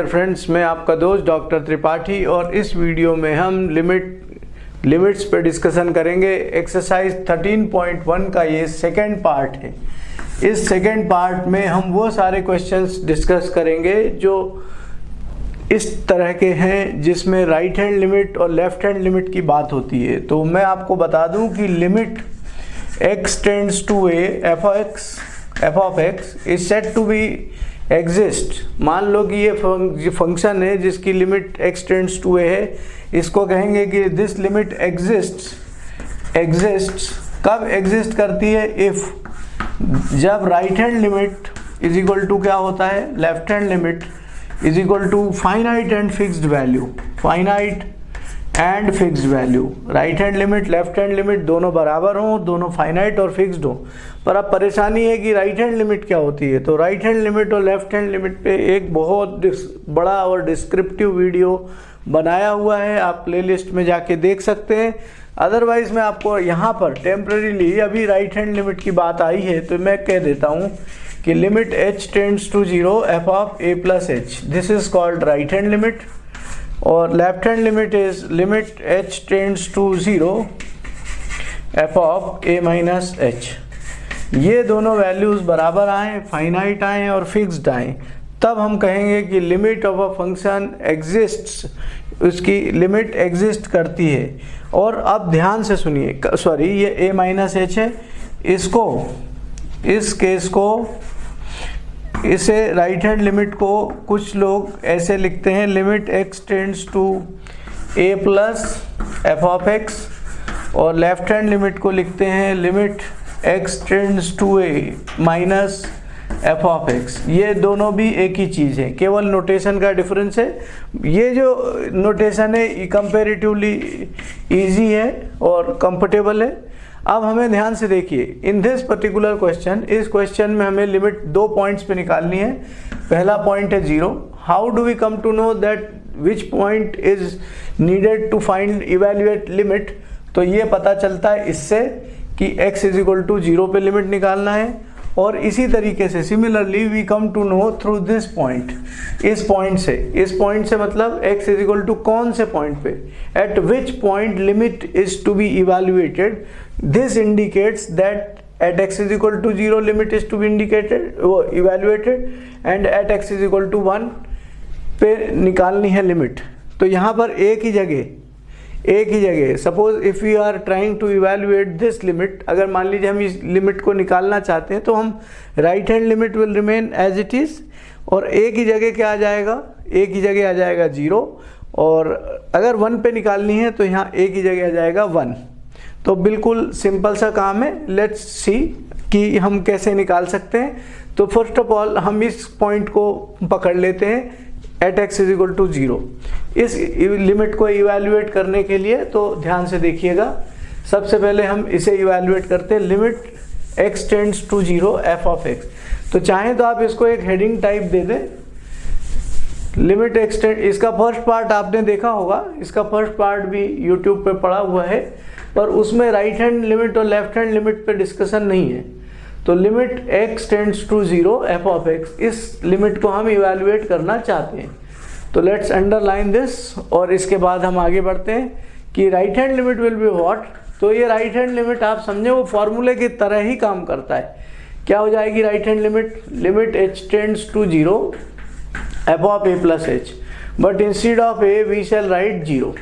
Friends मैं आपका दोस्त डॉक्टर त्रिपाठी और इस वीडियो में हम लिमिट लिमिट्स पे डिस्कशन करेंगे। एक्सरसाइज 13.1 का ये सेकेंड पार्ट है। इस सेकेंड पार्ट में हम वो सारे क्वेश्चंस डिस्कस करेंगे जो इस तरह के हैं जिसमें राइट हैंड लिमिट और लेफ़्ट हैंड लिमिट की बात होती है। तो मैं आपको बता दूँ कि limit x tends to f x f of x is set to be exist मान लो कि ये फ़ंक्शन है जिसकी limit x tends to a है। इसको कहेंगे कि दिस लिमिट एग्जिस्ट एग्जिस्ट कब एग्जिस्ट करती है? इफ़ जब right hand limit is equal to क्या होता है? Left hand limit is equal to finite and fixed value finite and fixed value right hand limit left hand limit दोनों बराबर हों, दोनों फाइनाइट और फिक्स्ड हों। पर अब परेशानी है कि राइट हैंड लिमिट क्या होती है? तो राइट हैंड लिमिट और लेफ़्ट हैंड लिमिट पे एक बहुत बड़ा और डिस्क्रिप्टिव वीडियो बनाया हुआ है। आप प्लेलिस्ट में जाके देख सकते हैं। अदरवाइज़ मैं आपको यहाँ पर टेम्प्रेरीली अभी राइट हैंड लिमिट की बात आई है तो मैं कह देता हूँ कि limit h tends to zero f of a plus h this is called right hand limit और left hand limit is limit h tends to zero f of a minus h ये दोनों वैल्यूज़ बराबर आए finite आए और fixed आए। तब हम कहेंगे कि limit of a function exists उसकी लिमिट एग्जिस्ट करती है। और अब ध्यान से सुनिए सॉरी ये a माइनस एच है। इसको, इस केस को इसे राइट हैंड लिमिट को कुछ लोग ऐसे लिखते हैं limit x tends to a plus f of x और लेफ़्ट हैंड लिमिट को लिखते हैं limit x tends to a minus f of x ये दोनों भी एक ही चीज़ है, केवल नोटेशन का डिफरेंस है। ये जो नोटेशन है कंपेरेटिवली इजी है और कंफर्टेबल है। अब हमें ध्यान से देखिए इन दिस पर्टिकुलर क्वेश्चन इस क्वेश्चन में हमें लिमिट दो पॉइंट्स पे निकालनी है। पहला पॉइंट है zero how do we come to know that which point is needed to find evaluate limit तो ये पता चलता है इससे कि x is equal to zero पे लिमिट निकालना है। और इसी तरीके से similarly we come to know through this point इस पॉइंट से। इस पॉइंट से मतलब x इज़ इक्वल टू कौन से पॉइंट पे? At which point limit is to be evaluated this indicates that at x is equal to 0 limit is to be indicated evaluated, and at x is equal to 1 पे निकालनी है limit तो यहाँ पर एक ही जगह एक ही जगह। Suppose if you are trying to evaluate this limit अगर मान लीजिए हम इस लिमिट को निकालना चाहते हैं तो हम right hand limit will remain as it is और एक ही जगह क्या आ जाएगा? एक ही जगह आ जाएगा ज़ीरो और अगर वन पे निकालनी है तो यहाँ एक ही जगह आ जाएगा वन तो बिल्कुल सिंपल सा काम है। लेट्स सी कि हम कैसे निकाल सकते हैं। तो फ़र्स्ट ऑफ़ ऑल हम इस पॉइंट को पकड़ लेते हैं। At x is equal to zero इस लिमिट को इवेल्युएट करने के लिए तो ध्यान से देखिएगा। सबसे पहले हम इसे इवेल्युएट करते हैं। Limit x tends to zero f of x तो चाहें तो आप इसको एक हेडिंग टाइप दे दें। लिमिट एक्सटेंड इसका फ़र्स्ट पार्ट आपने देखा होगा। इसका फ़र्स्ट पार्ट भी यूट्यूब पे पड़ा हुआ है। पर उसमें राइट हैंड लिमिट और लेफ़्ट हैंड लिमिट पे डिस्कशन नहीं है। तो limit x tends to zero f of x इस लिमिट को हम इवेल्युएट करना चाहते हैं। तो लेट्स अंडरलाइन दिस और इसके बाद हम आगे बढ़ते हैं कि right hand limit will be what तो ये राइट हैंड लिमिट आप समझे, वो फॉर्मूले की तरह ही काम करता है। क्या हो जाएगी right hand limit limit h tends to zero f of a plus h but instead of a we shall write zero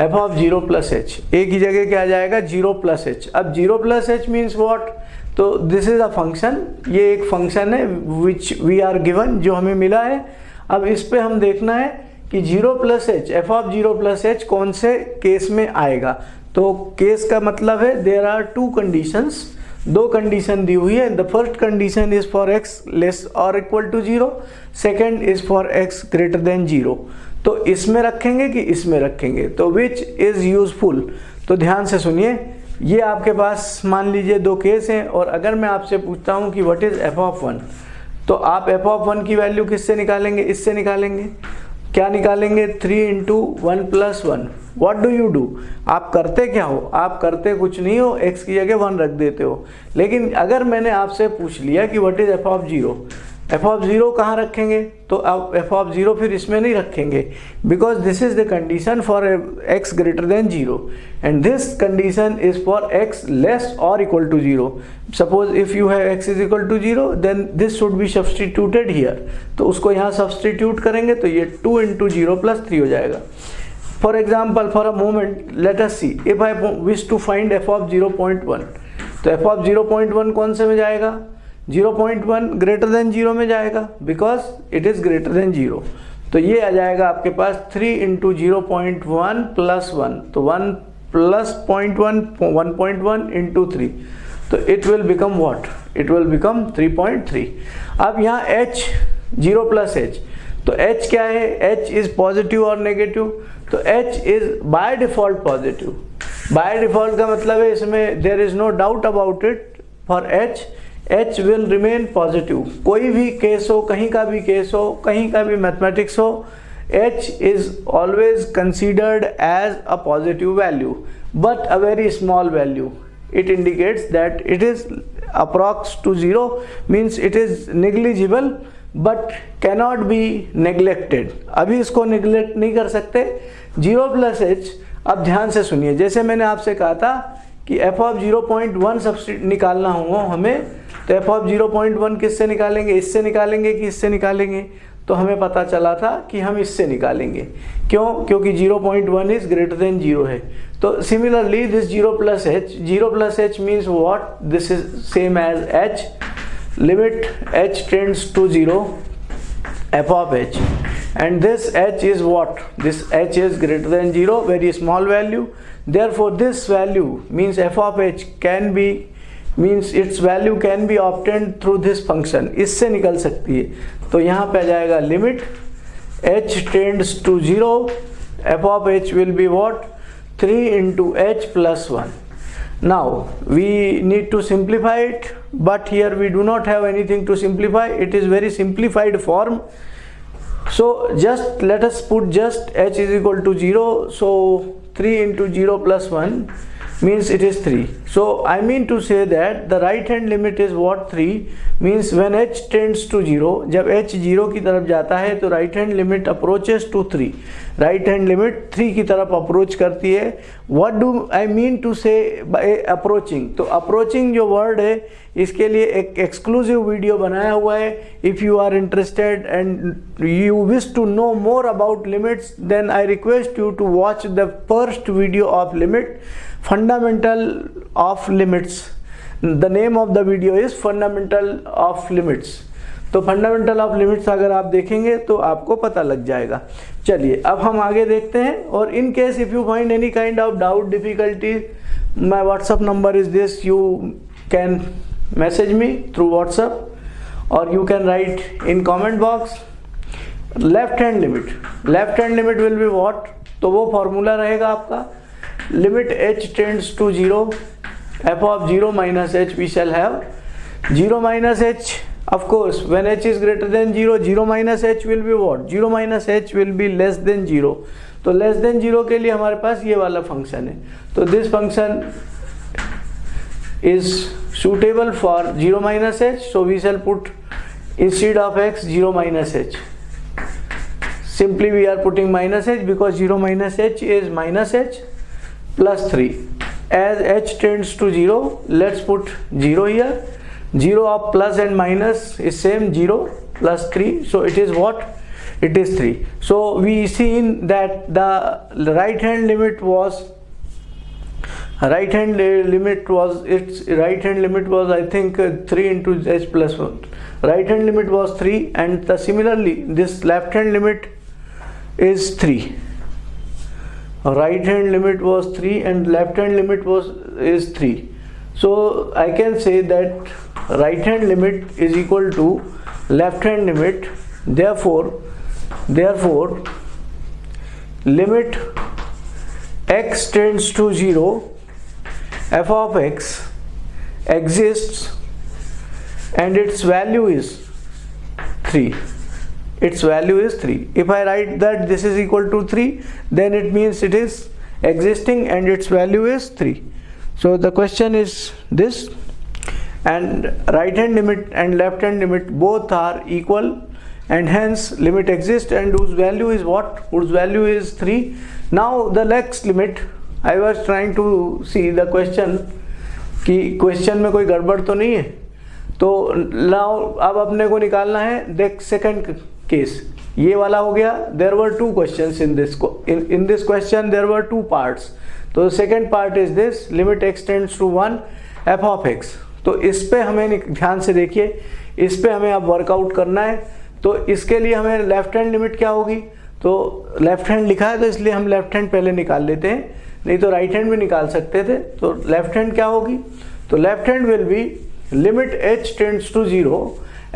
f of zero plus h a की जगह क्या आ जाएगा? ज़ीरो प्लस एच अब zero plus h means what तो this is a function ये एक function है विच वी आर गिवन जो हमें मिला है। अब इस पर हम देखना है कि zero plus h f of zero plus h कौन से केस में आएगा? तो केस का मतलब है देर आर टू कंडीशंस दो कंडीशन दी हुई है। The first condition is for x less और equal to zero second is for x greater than zero तो इसमें रखेंगे कि इसमें रखेंगे? तो विच इज़ यूजफुल तो ध्यान से सुनिए। ये आपके पास मान लीजिए दो केस हैं और अगर मैं आपसे पूछता हूँ कि what is f of one तो आप एफ़ ऑफ़ वन की वैल्यू किससे निकालेंगे? इससे निकालेंगे। क्या निकालेंगे? Three into one plus one what do you do आप करते क्या हो? आप करते कुछ नहीं हो। एक्स की जगह वन रख देते हो। लेकिन अगर मैंने आपसे पूछ लिया कि what is f of zero f of zero कहाँ रखेंगे? तो अब एफ़ ऑफ़ ज़ीरो फिर इसमें नहीं रखेंगे। Because this is the condition for x greater than zero and this condition is for x less और equal to zero suppose if you have x is equal to zero then this should be substituted here तो उसको यहाँ substitute करेंगे तो ये two into zero plus three हो जाएगा। For example for a moment let see if I wish to find f of zero point one तो f of zero point one कौन से में जाएगा? 0.1 ग्रेटर देन ज़ीरो में जाएगा because it is greater than zero. तो ये आ जाएगा आपके पास 3 into zero point one plus one तो one plus point one one point one into three तो it will become what it will become 3.3 अब यहाँ h, ज़ीरो प्लस एच तो h क्या है? h इज़ पॉजिटिव और नेगेटिव तो h is by default positive by default का मतलब है इसमें there is no doubt about it for h h will remain positive कोई भी केस हो, कहीं का भी केस हो, कहीं का भी मैथमेटिक्स हो h is always considered as a positive value but a very small value it indicates that it is approx to zero, means it is negligible, but cannot be neglected. अभी इसको neglect नहीं कर सकते। Zero plus h अब ध्यान से सुनिए। जैसे मैंने आपसे कहा था कि f of zero point one सब्सिट निकालना हो हमें तो f of zero point one किससे निकालेंगे? इससे निकालेंगे कि इससे निकालेंगे? तो हमें पता चला था कि हम इससे निकालेंगे। क्यों? क्योंकि zero point one is greater than zero है। तो similarly this zero plus h zero plus h means what this is same as h limit h tends to zero f of h and this h is what? This h is greater than 0 very small value. Therefore, this value means f of h can be means its value can be obtained through this function इससे निकल सकती है। तो यहाँ पे आ जाएगा limit h tends to zero f of h will be what three into h plus one now we need to simplify it but here we do not have anything to simplify it is very simplified form so just let's put just h is equal to zero so three into zero plus one means it is 3 so I mean to say that the right hand limit is what 3 means when h tends to 0 जब h 0 की तरफ़ जाता है तो right hand limit approaches to 3 right hand limit 3 की तरफ़ approach करती है what do I mean to say by approaching तो approaching जो word है इसके लिए एक exclusive वीडियो बनाया हुआ है if you are interested and you wish to know more about limits then I request you to watch the first video of limit fundamental of limits. The name of the video is fundamental of limits. तो fundamental of limits अगर आप देखेंगे तो आपको पता लग जाएगा। चलिए, अब हम आगे देखते हैं और in case if you find any kind of doubt difficulty my WhatsApp number is this you can message me through WhatsApp और you can write in comment box left hand limit left hand limit will be what तो वो formula रहेगा आपका। Limit h tends to 0 f of 0 minus h we shall have 0 minus h of course when h is greater than 0 0 minus h will be what 0 minus h will be less than 0 तो less than zero के लिए हमारे पास ये वाला function है तो this function is suitable for 0 minus h so we shall put instead of x 0 minus h simply we are putting minus h because 0 minus h is minus h plus 3 as h tends to 0 let's put 0 here. 0 of plus and minus is same 0 plus 3 so it is what? It is 3 so we seen that the right hand limit was right hand limit was its right hand limit was i think uh, 3 into h plus 1 right hand limit was 3 and the similarly this left hand limit is 3 right hand limit was 3 and left hand limit was is 3 so I can say that right hand limit is equal to left hand limit. Therefore therefore limit x tends to 0 f of x exists and its value is 3 its value is 3 if I write that this is equal to 3 then it means it is existing and its value is 3 so the question is this and right hand limit and left hand limit both are equal and hence limit exists and whose value is what whose value is 3 now the next limit I was trying to see the question कि question में कोई गड़बड़ तो नहीं है तो now अब अपने को निकालना है देख सेकंड केस। ये वाला हो गया there were two question in this in this question there were two parts तो second part is this limit x tends to one f of x तो इस पर हमें ध्यान से देखिए, इस पर हमें अब वर्कआउट करना है। तो इसके लिए हमें लेफ़्ट हैंड लिमिट क्या होगी? तो लेफ़्ट हैंड लिखा है तो इसलिए हम लेफ़्ट हैंड पहले निकाल लेते हैं, नहीं तो राइट हैंड भी निकाल सकते थे। तो लेफ़्ट हैंड क्या होगी? तो left hand will be limit h tends to zero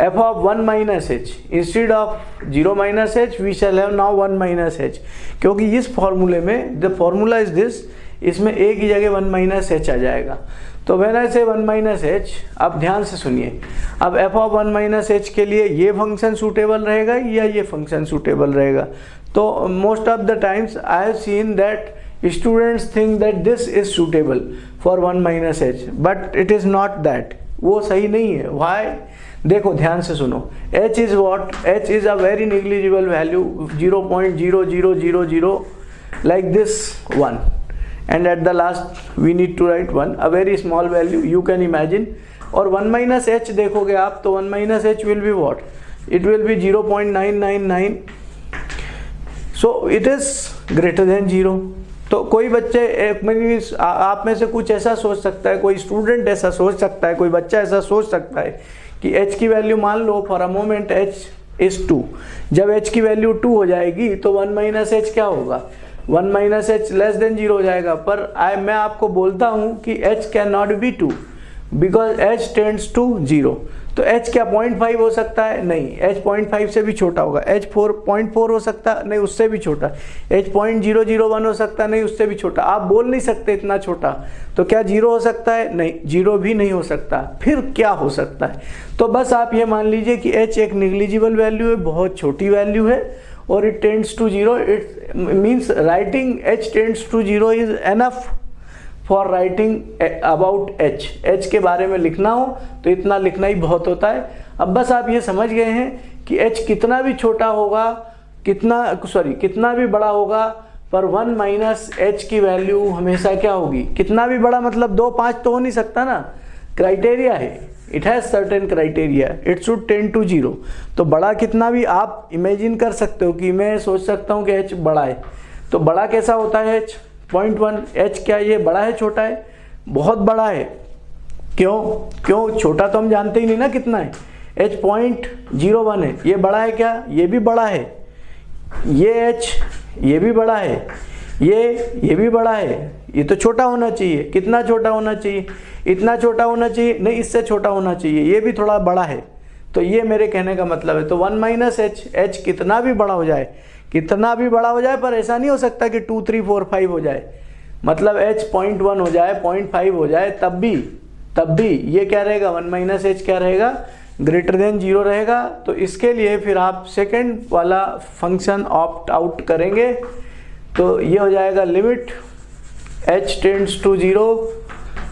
f of one minus h instead of zero minus h we shall have now one minus h क्योंकि इस फॉर्मूले में द फॉर्मूला इज़ दिस इसमें ए की जगह वन माइनस एच आ जाएगा। तो when I से वन माइनस एच अब ध्यान से सुनिए। अब f of one minus h के लिए ये फ़ंक्शन सूटेबल रहेगा या ये फ़ंक्शन सूटेबल रहेगा? तो most of the times I have seen that students think that this is suitable for one minus h but it is not that वो सही नहीं है। वाई देखो, ध्यान से सुनो। H is what h is a very negligible value zero point zero zero zero zero like this one and at the last we need to write one a very small value you can imagine और one minus h देखोगे आप तो 1 minus h will be what? It will be 0.999 so, it is greater than 0 तो कोई बच्चे, एक आप में से कुछ ऐसा सोच सकता है, कोई स्टूडेंट ऐसा सोच सकता है, कोई बच्चा ऐसा सोच सकता है कि h की वैल्यू मान लो for a moment h is two जब h की वैल्यू टू हो जाएगी तो वन माइनस एच क्या होगा? One minus h less than zero हो जाएगा। पर आई मैं आपको बोलता हूँ कि h can not be two because h tends to zero तो एच क्या पॉइंट फाइव हो सकता है? नहीं. एच पॉइंट फाइव से भी छोटा होगा. एच फोर पॉइंट फोर हो सकता नहीं, उससे भी छोटा. H point zero zero one हो सकता है? नहीं, उससे भी छोटा. आप बोल नहीं सकते इतना छोटा. तो क्या ज़ीरो हो सकता है? नहीं. ज़ीरो भी नहीं हो सकता. फिर क्या हो सकता है? तो बस आप ये मान लीजिए कि एच एक निग्लिजिबल वैल्यू है, बहुत छोटी वैल्यू है, और it tends to 0 it means writing h tends to 0 is enough. For writing about h h के बारे में लिखना हो तो इतना लिखना ही बहुत होता है। अब बस आप ये समझ गए हैं कि एच कितना भी छोटा होगा, कितना सॉरी कितना भी बड़ा होगा, पर वन माइनस एच की वैल्यू हमेशा क्या होगी? कितना भी बड़ा मतलब दो, पाँच तो हो नहीं सकता ना। क्राइटेरिया है। It has certain criteria it should tend to zero तो बड़ा कितना भी आप इमेजिन कर सकते हो कि मैं सोच सकता हूँ कि एच बड़ा है। तो बड़ा कैसा होता है एच पॉइंट वन एच क्या ये बड़ा है, छोटा है? बहुत बड़ा है। क्यों? क्यों? छोटा तो हम जानते ही नहीं ना कितना है। एच पॉइंट ज़ीरो वन है। ये बड़ा है क्या? ये भी बड़ा है। ये एच ये भी बड़ा है। ये ये भी बड़ा है। ये तो छोटा होना चाहिए। कितना छोटा होना चाहिए? इतना छोटा होना चाहिए? नहीं, इससे छोटा होना चाहिए। ये भी थोड़ा बड़ा है। तो ये मेरे कहने का मतलब है। तो वन माइनस एच एच कितना भी बड़ा हो जाए कितना भी बड़ा हो जाए, पर ऐसा नहीं हो सकता कि टू थ्री फोर फाइव हो जाए। मतलब एच पॉइंट वन हो जाए पॉइंट फाइव हो जाए, तब भी तब भी ये क्या रहेगा? वन माइनस एच क्या रहेगा? ग्रेटर देन ज़ीरो रहेगा। तो इसके लिए फिर आप सेकेंड वाला फ़ंक्शन ऑप्ट आउट करेंगे। तो ये हो जाएगा limit h tends to zero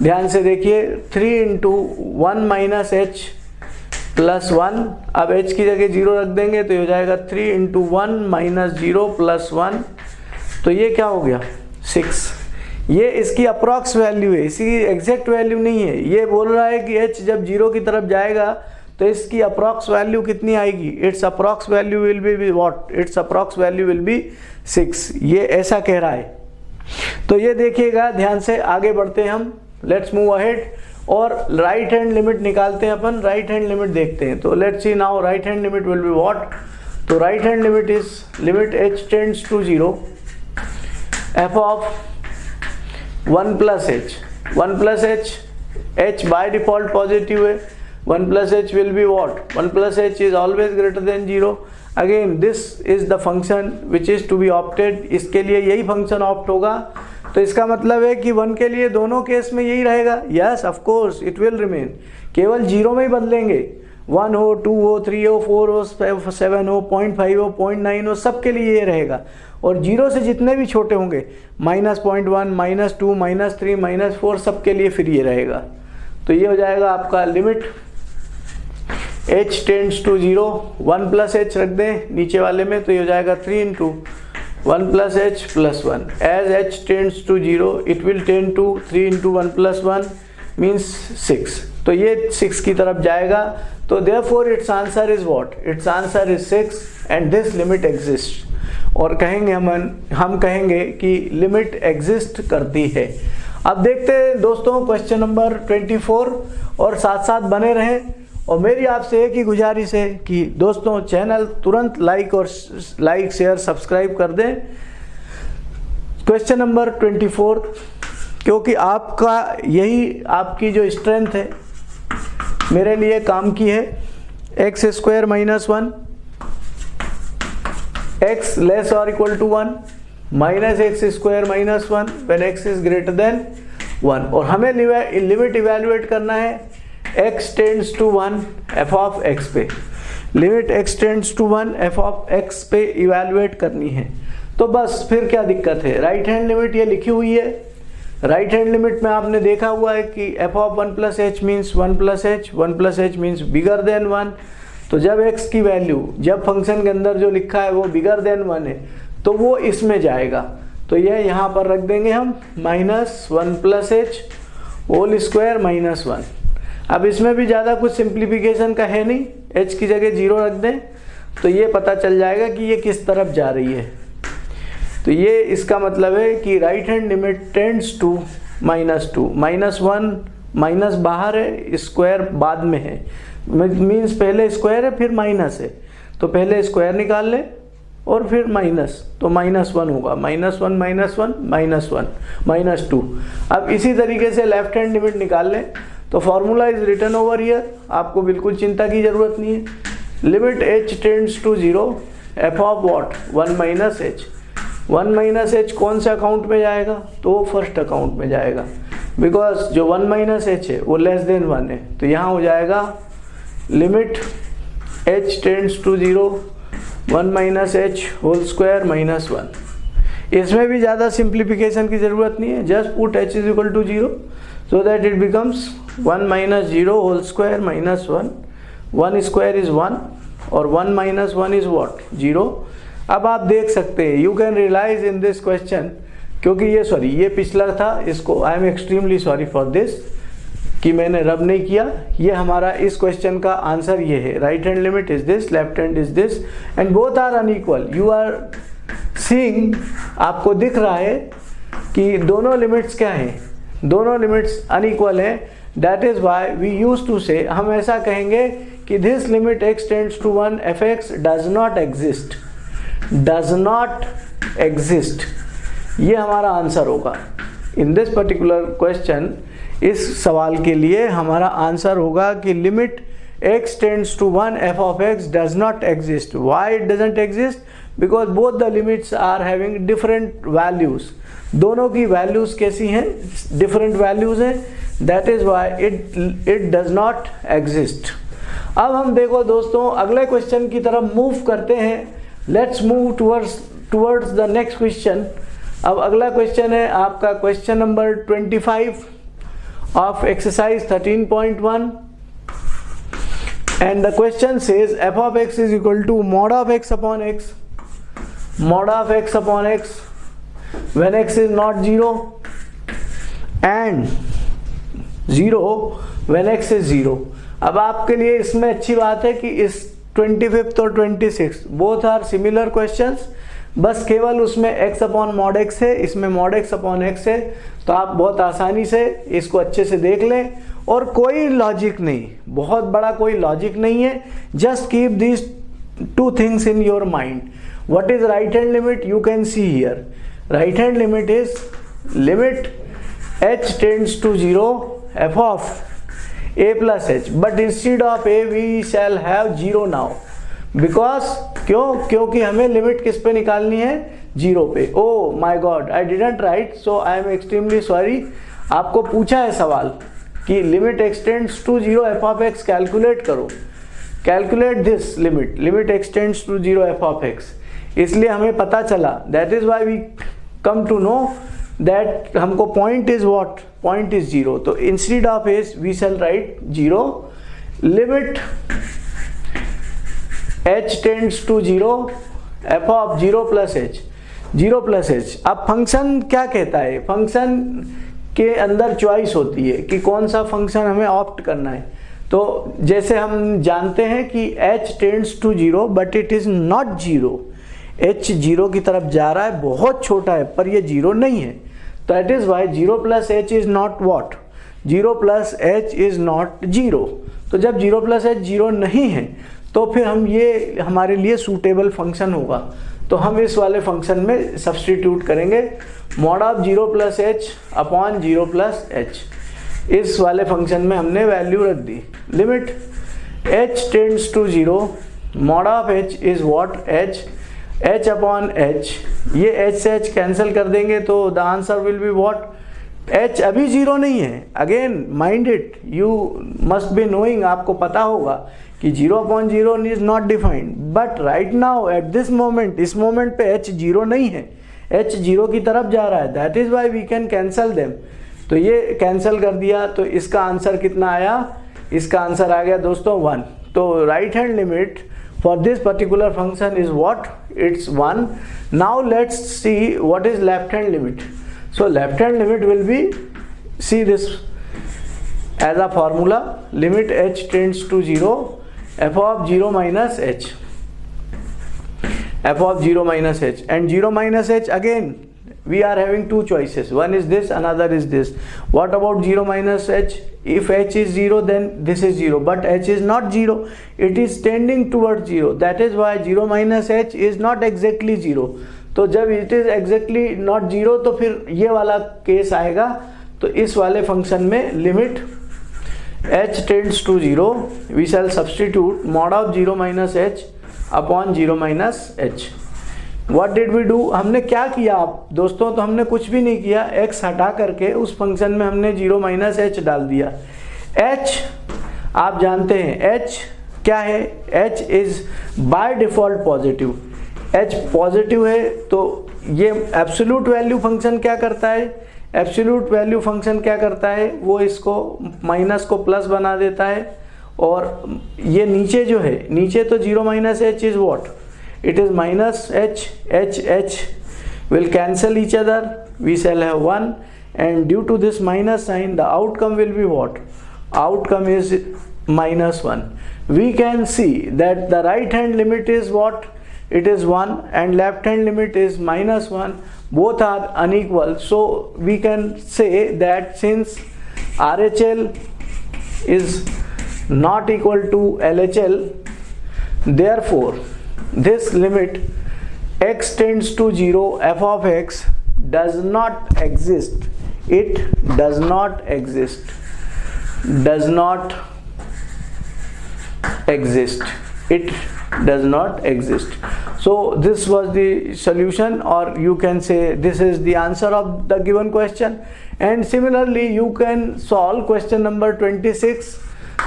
ध्यान से देखिए three into one minus h plus one. अब एच की जगह ज़ीरो रख देंगे तो ये हो जाएगा three into one minus zero plus one तो ये क्या हो गया? सिक्स ये इसकी अप्रॉक्स वैल्यू है, इसकी एग्जैक्ट वैल्यू नहीं है। ये बोल रहा है कि एच जब ज़ीरो की तरफ़ जाएगा तो इसकी अप्रॉक्स वैल्यू कितनी आएगी? Its approx value will be what its approx value will be six ये ऐसा कह रहा है। तो ये देखिएगा, ध्यान से आगे बढ़ते हम। लेट्स मूव अहेड और राइट हैंड लिमिट निकालते हैं अपन राइट हैंड लिमिट देखते हैं। तो let see now right hand limit will be what तो right hand limit is limit h tends to zero f of one plus h one plus h h by default positive है। One plus h will be what one plus h is always greater than zero again this is the function which is to be opted इसके लिए यही function opt होगा। तो इसका मतलब है कि वन के लिए दोनों केस में यही रहेगा। Yes of course it will remain केवल ज़ीरो में ही बदलेंगे। वन हो, टू हो, थ्री हो, फोर हो, सेवन हो, पॉइंट फाइव हो, पॉइंट नाइन हो सब के लिए ये रहेगा। और ज़ीरो से जितने भी छोटे होंगे minus point one minus two minus three minus four सब के लिए फिर ये रहेगा। तो ये हो जाएगा आपका limit h tends to zero one plus h रख दें नीचे वाले में तो ये हो जाएगा three into one plus h plus one. As h tends to zero it will tend to three into one plus one means six तो ये सिक्स की तरफ़ जाएगा। तो therefore its answer is what its answer is six and this limit exist और कहेंगे हम हम कहेंगे कि लिमिट एग्जिस्ट करती है। अब देखते हैं दोस्तों क्वेश्चन नंबर 24 और साथ साथ बने रहें। और मेरी आपसे एक ही गुजारिश है कि दोस्तों, चैनल तुरंत लाइक और लाइक, शेयर, सब्सक्राइब कर दें। क्वेश्चन नंबर 24 क्योंकि आपका यही, आपकी जो स्ट्रेंथ है, मेरे लिए काम की है। X square minus one x less और equal to one minus x square minus one when x is greater than one और हमें लिमिट इवेल्युएट करना है। X tends to one f of x पे। Limit x tends to one f of x पे evaluate करनी है। तो बस, फिर क्या दिक्कत है? राइट हैंड लिमिट ये लिखी हुई है। राइट हैंड लिमिट में आपने देखा हुआ है कि f of one plus h means one plus h one plus h means bigger than one तो जब x की वैल्यू जब फ़ंक्शन के अंदर जो लिखा है वो बिगर देन वन है तो वो इसमें जाएगा। तो यह यहाँ पर रख देंगे हम minus one plus h whole square minus one अब इसमें भी ज़्यादा कुछ सिंप्लीफिकेशन का है नहीं। एच की जगह ज़ीरो रख दें तो ये पता चल जाएगा कि ये किस तरफ़ जा रही है। तो ये इसका मतलब है कि right hand limit tends to minus two minus one minus बाहर है स्क्वायर बाद में है। मीन्स पहले स्क्वायर है, फिर माइनस है। तो पहले स्क्वायर निकाल लें और फिर माइनस तो माइनस वन होगा। Minus one minus one minus one minus two अब इसी तरीके से लेफ़्ट हैंड लिमिट निकाल लें। तो formula is return over year आपको बिल्कुल चिंता की ज़रूरत नहीं है। Limit h tends to zero f of what one minus h one minus h कौन से अकाउंट में जाएगा? तो वो फ़र्स्ट अकाउंट में जाएगा। बिकॉज़ जो वन माइनस एच है, वो लेस देन वन है। तो यहाँ हो जाएगा। Limit h tends to zero one minus h whole square minus one इसमें भी ज़्यादा सिंप्लीफिकेशन की ज़रूरत नहीं है। Just put h is equal to zero so that it becomes one minus zero whole square minus one one square is one और one minus one is what zero अब आप देख सकते हैं you can realize in this question क्योंकि ये sorry ये पिछला था, इसको I am extremely sorry for this कि मैंने रब नहीं किया। ये हमारा इस क्वेश्चन का आंसर ये है। Right hand limit is this left hand is this and both are unequal you are seeing आपको दिख रहा है कि दोनों लिमिट्स क्या हैं? दोनों लिमिट्स अनइक्वल हैं. That is why we use to say हम ऐसा कहेंगे कि this limit x tends to one f x does not exist does not exist ये हमारा आंसर होगा. इन दिस पर्टिकुलर क्वेश्चन इस सवाल के लिए हमारा आंसर होगा कि limit x tends to one f of x does not exist why it doesn't exist because both the limits are having different values दोनों की वैल्यूज़ कैसी हैं? डिफरेंट वैल्यूज़ हैं. That is why it it does not exist अब हम देखो दोस्तों, अगले क्वेश्चन की तरफ़ मूव करते हैं. Let's move towards towards the next question अब अगला क्वेश्चन है आपका question number 25 of exercise 13.1 and the question says, f of x is equal to mod of x upon x mod of x upon x when x is not 0 and 0 when x is 0 अब आपके लिए इसमें अच्छी बात है कि इस 25th और 26 बोथ आर सिमिलर क्वेश्चंस बस केवल उसमें x अपॉन मॉड एक्स है, इसमें मॉड एक्स अपॉन एक्स है तो आप बहुत आसानी से इसको अच्छे से देख लें। और कोई लॉजिक नहीं, बहुत बड़ा कोई लॉजिक नहीं है। Just keep this two things in your mind what is right hand limit? You can see here. Right hand limit is limit h tends to 0 f of a plus h. But instead of a, we shall have 0 now. Because क्यों? क्योंकि हमें limit किस पे निकालनी है? Zero पे. ओ my god I didn't write so I am extremely sorry आपको पूछा है सवाल कि limit x tends to zero f of x calculate करो। Calculate this limit limit x tends to zero f of x इसलिए हमें पता चला. That is why we come to know that हमको point is what? Point is zero. तो instead of h we shall write zero. Limit h tends to zero, f of zero plus h. Zero plus h अब function क्या कहता है? Function के अंदर choice होती है कि कौन सा फ़ंक्शन हमें ऑप्ट करना है। तो जैसे हम जानते हैं कि h tends to zero but it is not zero h zero की तरफ़ जा रहा है, बहुत छोटा है, पर ये ज़ीरो नहीं है। तो it is why zero plus h is not what zero plus h is not zero तो जब ज़ीरो प्लस एच ज़ीरो नहीं है तो फिर हम ये, हमारे लिए सूटेबल फ़ंक्शन होगा। तो हम इस वाले फ़ंक्शन में सब्सटीट्यूट करेंगे। Mod of zero plus h upon zero plus h इस वाले फ़ंक्शन में हमने वैल्यू रख दी। Limit h tends to zero mod of h is what h h upon h ये एच से एच कैंसिल कर देंगे तो the answer will be what h अभी ज़ीरो नहीं है. Again mind it you must be knowing आपको पता होगा कि zero upon zero is not defined but right now at this moment इस मोमेंट पे एच ज़ीरो नहीं है. एच ज़ीरो की तरफ़ जा रहा है. That is why we can cancel them तो ये कैंसिल कर दिया. तो इसका आंसर कितना आया? इसका आंसर आ गया दोस्तों वन तो right hand limit for this particular function is what it's 1 now let's see what is left hand limit. So left hand limit will be see this as a formula limit h tends to 0 f of 0 minus h. F of 0 minus h. And 0 minus h again. We are having two choices one is this another is this what about 0 minus h if h is 0 then this is 0 but h is not 0 it is tending towards 0 that is why 0 minus h is not exactly 0 तो जब it is exactly not zero तो फिर ये वाला case आएगा तो इस वाले फ़ंक्शन में limit h tends to 0 we shall substitute mod of 0 minus h upon 0 minus h what did we do हमने क्या किया? आप दोस्तों तो हमने कुछ भी नहीं किया। X हटा करके उस फ़ंक्शन में हमने ज़ीरो माइनस एच डाल दिया। H, आप जानते हैं, h क्या है? H is by default positive h positive है तो ये एब्सोल्यूट वैल्यू फ़ंक्शन क्या करता है? एब्सोल्यूट वैल्यू फ़ंक्शन क्या करता है? वो इसको माइनस को प्लस बना देता है। और ये नीचे जो है, नीचे तो zero minus h is what it is minus h h h. Will cancel each other. We shall have 1 and due to this minus sign the outcome will be what? Outcome is minus 1 we can see that the right hand limit is what? It is 1 and left hand limit is minus 1 both are unequal. So we can say that since RHL is not equal to LHL therefore this limit x tends to 0 f of x does not exist. It does not exist. Does not exist. It does not exist. So this was the solution or you can say this is the answer of the given question. And similarly you can solve question number 26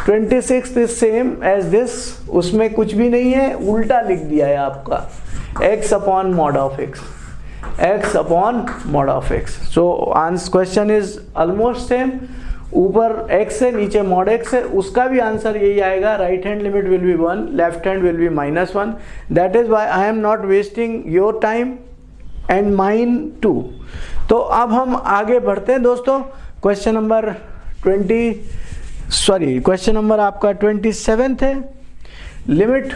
26 is same as this, उसमें कुछ भी नहीं है, उल्टा लिख दिया है आपका। X upon mod of x x upon mod of x so answer question is almost same ऊपर x है, नीचे मॉड x है, उसका भी आंसर यही आएगा। Right hand limit will be one left hand will be minus one that is why I am not wasting your time and mine too तो अब हम आगे बढ़ते हैं दोस्तों। Question number twenty sorry question number आपका ट्वेंटी सेवेंथ है। Limit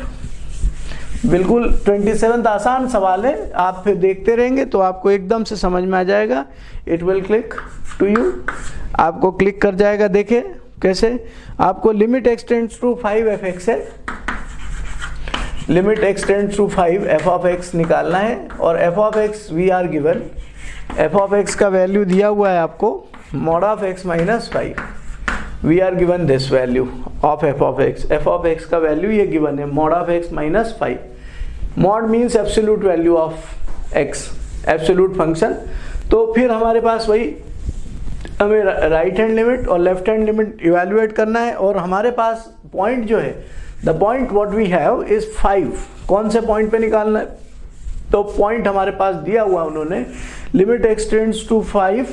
बिल्कुल ट्वेंटी सेवेंथ आसान सवाल है। आप फिर देखते रहेंगे तो आपको एकदम से समझ में आ जाएगा। It will click to you आपको क्लिक कर जाएगा देखे कैसे। आपको limit x tends to five f x है। Limit x tends to five f of x निकालना है और f of x we are given f of x का वैल्यू दिया हुआ है आपको। Mod of x minus five we are given this value of f of x f of x का value ये गिवन है mod of x minus five mod means absolute value of x absolute function तो फिर हमारे पास वही हमें right hand limit और लेफ़्ट हैंड लिमिट इवेल्युएट करना है और हमारे पास पॉइंट जो है the point what we have is five कौन से पॉइंट पे निकालना है? तो पॉइंट हमारे पास दिया हुआ उन्होंने लिमिट एक्सटेंड्स टू फाइव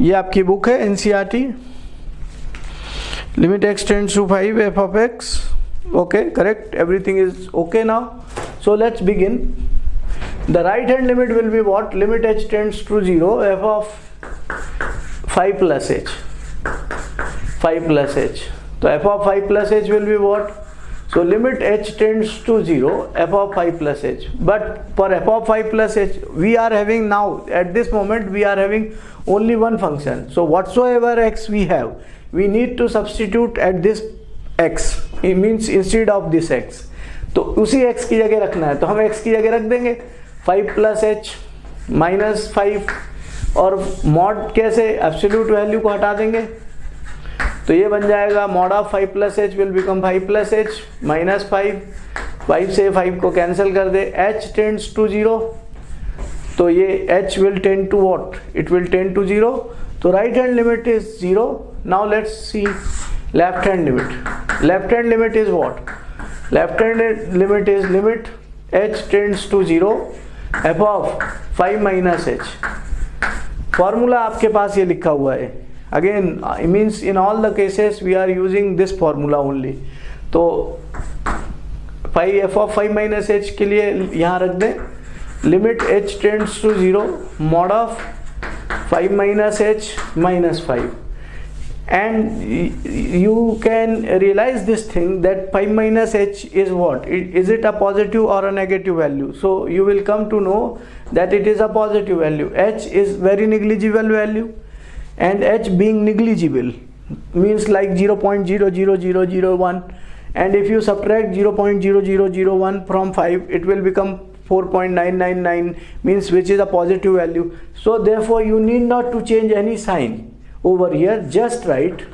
ये आपकी बुक है NCERT limit extends to 5 f of x. Okay correct. Everything is okay now. So let's begin. The right hand limit will be what? Limit h tends to 0 f of 5 plus h. 5 plus h. So f of 5 plus h will be what? So limit h tends to 0 f of 5 plus h. But for f of 5 plus h we are having now at this moment we are having only one function. So whatsoever x we have we need to substitute at this x. It means instead of this x. तो उसी x की जगह रखना है। तो हम x की जगह रख देंगे। 5 प्लस एच माइनस फाइव और मॉड कैसे? एब्सोल्यूट वैल्यू को हटा देंगे। तो ये बन जाएगा mod of 5 plus h will become 5 plus h minus five five से फाइव को कैंसिल कर दे। एच टेंड्स टू ज़ीरो तो ये h will tend to what it will tend to zero तो right hand limit is zero let's see left hand limit. Left hand limit is what? Left hand limit is limit h tends to 0 f of 5 minus h. Formula आपके पास ये लिखा हुआ है। Again means in all the cases we are using this formula only तो five f of five minus h के लिए यहाँ रख दें। Limit h tends to zero mod of 5 minus h minus 5 and you can realize this thing that pi minus h is what? Is it a positive or a negative value? So you will come to know that it is a positive value. H is very negligible value and h being negligible means like 0.00001 and if you subtract 0.0001 from 5 it will become 4.999 means which is a positive value so therefore you need not to change any sign over here just write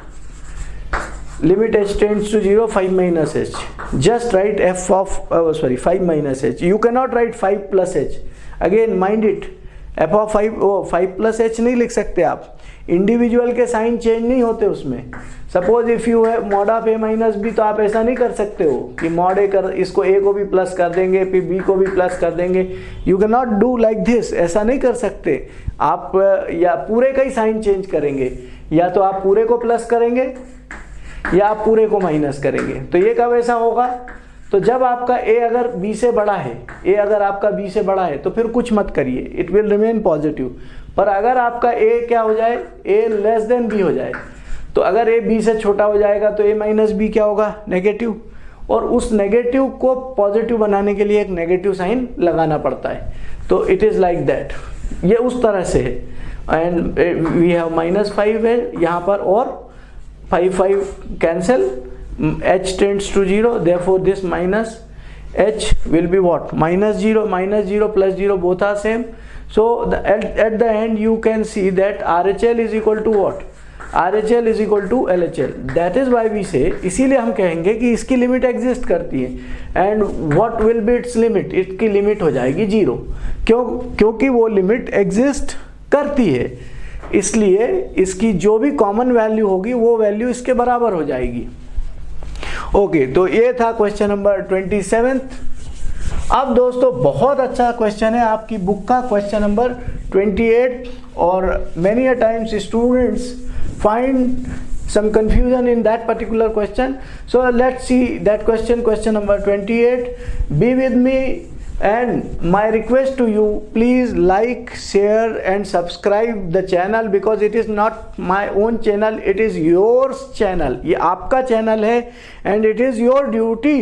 limit h tends to 0 5 minus h just write f of oh, sorry 5 minus h you cannot write 5 plus h again mind it f of 5 oh 5 plus h नहीं लिख सकते आप individual के sign change नहीं होते उसमें। Suppose if you है mod of a minus b तो आप ऐसा नहीं कर सकते हो कि मॉड ए कर, इसको ए को भी प्लस कर देंगे, फिर बी को भी प्लस कर देंगे। You can not do like this ऐसा नहीं कर सकते। आप, या पूरे का ही साइन चेंज करेंगे। या तो आप पूरे को प्लस करेंगे, या आप पूरे को माइनस करेंगे। तो ये कब ऐसा होगा? तो जब आपका ए अगर बी से बड़ा है ए अगर आपका बी से बड़ा है तो फिर कुछ मत करिए। इट विल रिमेन पॉजिटिव पर अगर आपका ए क्या हो जाए? ए लेस देन बी हो जाए। तो अगर ए बी से छोटा हो जाएगा तो ए माइनस बी क्या होगा? नेगेटिव और उस नेगेटिव को पॉजिटिव बनाने के लिए एक नेगेटिव साइन लगाना पड़ता है। तो इट इज़ लाइक दैट ये उस तरह से है। And we have minus five है। यहाँ पर और five five cancel h tends to 0 therefore this minus h will be what? Minus 0 minus 0 plus 0 both are same. So the, at, at the end you can see that RHL is equal to what? RHL is equal to LHL that is why we say इसीलिए हम कहेंगे कि इसकी limit exist करती है। And what will be its limit इसकी limit हो जाएगी ज़ीरो क्यों क्योंकि वो लिमिट एग्जिस्ट करती है। इसलिए इसकी जो भी कॉमन वैल्यू होगी वो वैल्यू इसके बराबर हो जाएगी। ओके okay, तो ये था क्वेश्चन नंबर ट्वेंटी सेवेंथ अब दोस्तों, बहुत अच्छा क्वेश्चन है आपकी बुक का क्वेश्चन नंबर 28 और many a times students find some confusion in that particular question so let's see that question question number 28 be with me and my request to you please like share and subscribe the channel because it is not my own channel it is your channel ये आपका channel है and it is your duty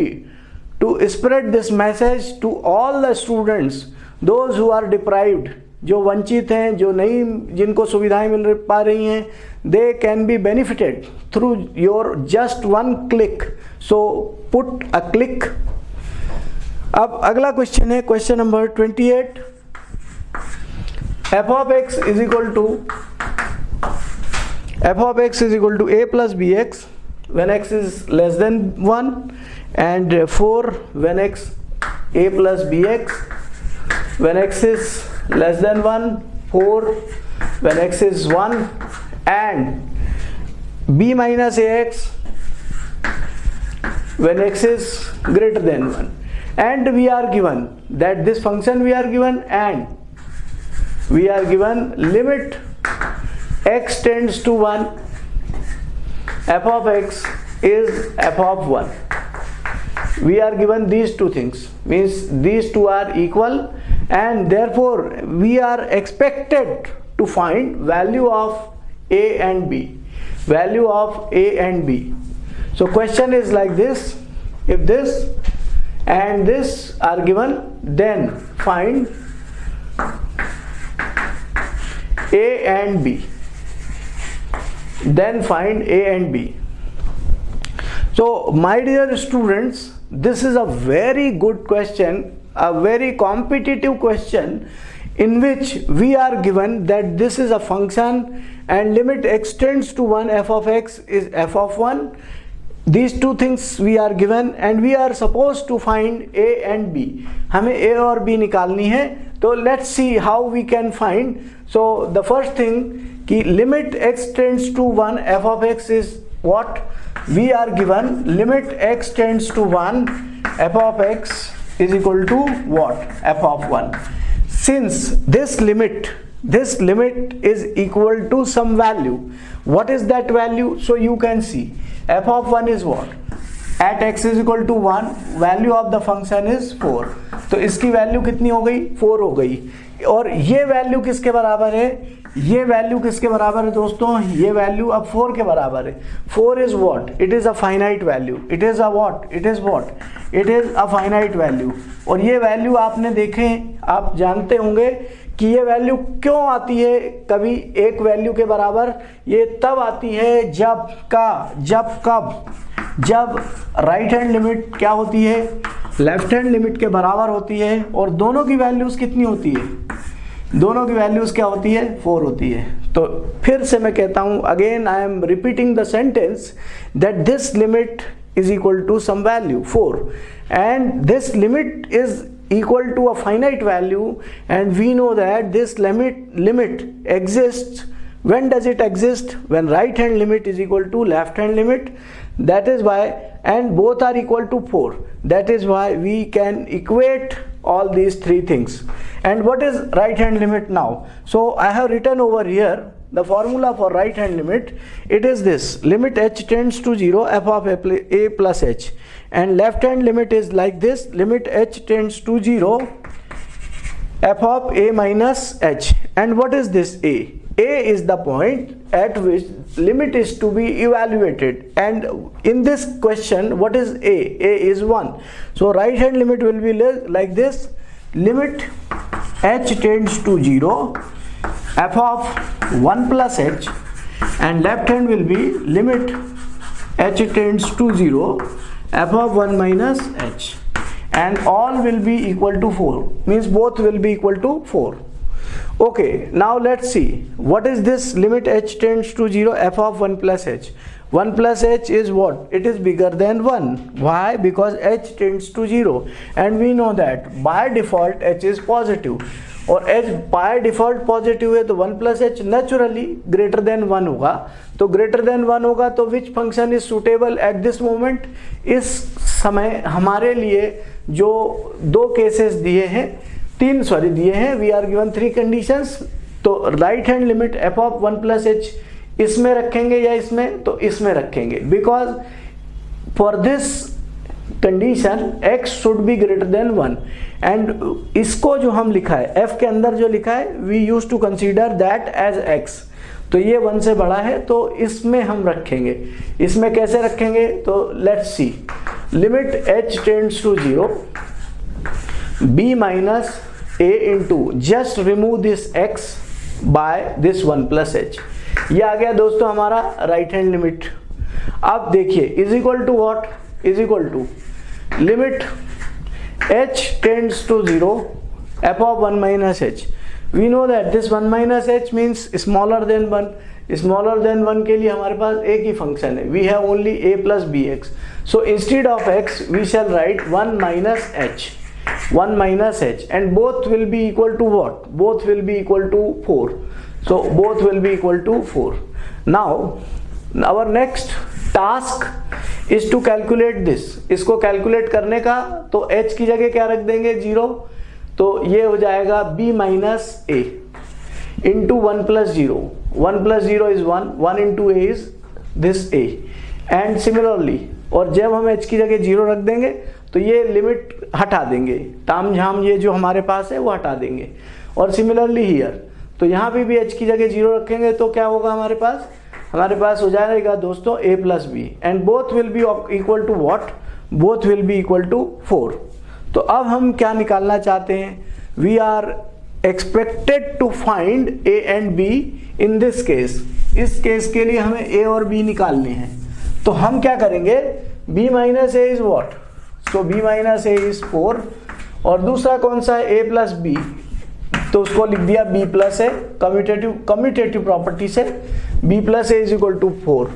to spread this message to all the students, those who are deprived, जो वंचित हैं, जो नहीं, जिनको सुविधाएँ मिल पा रही हैं they can be benefited through your just one click so put a click अब अगला क्वेश्चन है question number twenty eight f of x is equal to f of x is equal to a plus b x when x is less than 1 and uh, 4 when x a plus bx when x is less than 1 4 when x is 1 and b minus ax when x is greater than 1 and we are given that this function we are given and we are given limit x tends to 1 f of x is f of 1 we are given these two things. Means these two are equal and therefore we are expected to find value of a and b. Value of a and b. So question is like this. If this and this are given then find a and b. Then find a and b. So my dear students this is a very good question a very competitive question in which we are given that this is a function and limit extends to 1 f of x is f of 1 these two things we are given and we are supposed to find a and b हमें a और b निकालनी है तो let's see how we can find so the first thing कि limit x tends to 1 f of x is what we are given limit x tends to 1 f of x is equal to what f of 1 since this limit this limit is equal to some value what is that value so you can see f of 1 is what at x is equal to 1 value of the function is 4 तो इसकी value कितनी हो गई 4 हो गई और ये value किसके बराबर है? ये वैल्यू किसके बराबर है दोस्तों? ये वैल्यू अब फोर के बराबर है। Four is what it is a finite value it is a what it is what it is a finite value और ये वैल्यू आपने देखे, आप जानते होंगे कि ये वैल्यू क्यों आती है? कभी एक वैल्यू के बराबर ये तब आती है जब का, जब कब? जब राइट हैंड लिमिट क्या होती है? लेफ़्ट हैंड लिमिट के बराबर होती है और दोनों की वैल्यूज़ कितनी होती है? दोनों की वैल्यूज़ क्या होती है? फोर होती है। तो फिर से मैं कहता हूँ again I am repeating the sentence that this limit is equal to some value four and this limit is equal to a finite value and we know that this limit limit exists. When does it exist? When right hand limit is equal to left hand limit. That is why and both are equal to 4 that is why we can equate all these three things. And what is right hand limit now? So i have written over here the formula for right hand limit. It is this. Limit h tends to 0 f of a plus h. And left hand limit is like this. Limit h tends to 0 f of a minus h. And what is this a a is the point at which limit is to be evaluated. And in this question what is a? A is 1 so right hand limit will be like this. Limit h tends to 0 f of 1 plus h. And left hand will be limit h tends to 0 f of 1 minus h. And all will be equal to 4 means both will be equal to 4 okay now let's see what is this limit h tends to 0 f of 1 plus h 1 plus h is what it is bigger than 1 why because h tends to 0 and we know that by default h is positive और h by default positive है तो one plus h naturally greater than one होगा तो greater than one होगा तो which function is suitable at this moment इस समय हमारे लिए जो दो केसेस दिए हैं तीन सॉरी दिए हैं। We are given three conditions तो right hand limit f of one plus h इसमें रखेंगे या इसमें? तो इसमें रखेंगे। Because for this condition x should be greater than one and इसको जो हम लिखा है, f के अंदर जो लिखा है we use to consider that as x. तो ये वन से बड़ा है तो इसमें हम रखेंगे। इसमें कैसे रखेंगे? तो let's see limit h tends to zero b minus a into just remove this x by this one plus h ये आ गया दोस्तों हमारा राइट हैंड लिमिट अब देखिए is equal to what is equal to limit h to 0 f of 1 minus h we know that this 1 minus h means smaller than 1 smaller than 1 के लिए हमारे पास एक ही फ़ंक्शन है we have only a plus bx so instead of x we shall write 1 minus h 1 minus h and both will be equal to what? Both will be equal to 4 so, both will be equal to 4 now, our next task is to calculate this इसको calculate करने का तो h की जगह क्या रख देंगे? Zero तो ये हो जाएगा b minus a into one plus zero one plus zero is one one into a is this a and similarly और जब हम h की जगह ज़ीरो रख देंगे तो ये लिमिट हटा देंगे। ताम झाम ये जो हमारे पास है, वो हटा देंगे। और सिमिलरली हियर तो यहाँ भी एच की जगह ज़ीरो रखेंगे तो क्या होगा हमारे पास? हमारे पास हो जाएगा दोस्तों a plus b and both will be equal to what both will be equal to four तो अब हम क्या निकालना चाहते हैं? We are expected to find a and b in this case इस केस के लिए हमें ए और बी निकालने हैं। तो हम क्या करेंगे? B minus a is what so b minus a is four और दूसरा कौन सा है? A प्लस बी तो उसको लिख दिया b प्लस है कम्यूटेटिव कम्यूटेटिव प्रॉपर्टी से b plus a is equal to four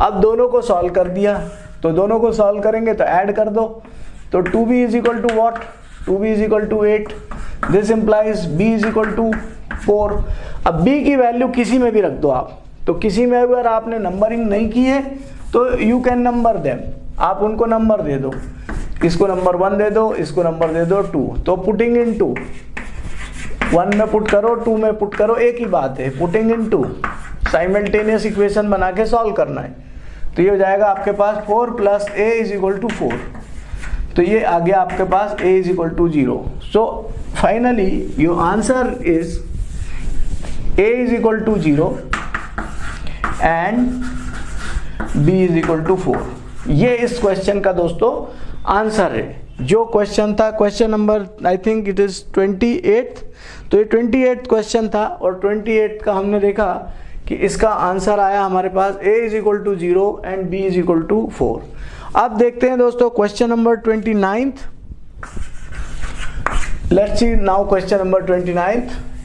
अब दोनों को सॉल्व कर दिया। तो दोनों को सॉल्व करेंगे तो ऐड कर दो। तो two b is equal to what two b is equal to eight this implies b is equal to four अब b की वैल्यू किसी में भी रख दो आप। तो किसी में अगर आपने नंबरिंग नहीं की है तो यू कैन नंबर देम आप उनको नंबर दे दो। इसको नंबर वन दे दो, इसको नंबर दे दो टू तो पुटिंग इन टू वन में पुट करो टू में पुट करो, एक ही बात है putting in to simultaneous equation बना के सॉल्व करना है. तो ये हो जाएगा आपके पास four plus a is equal to four तो ये आ गया आपके पास a is equal to zero so finally your answer is a is equal to zero and b is equal to four ये इस क्वेश्चन का दोस्तों आंसर है। जो क्वेश्चन था question number I think it is twenty eight तो ये twenty question था और ट्वेंटी का हमने देखा कि इसका आंसर आया हमारे पास a is equal to zero and b is equal to four अब देखते हैं दोस्तों question number twenty ninth let's see now question number twenty ninth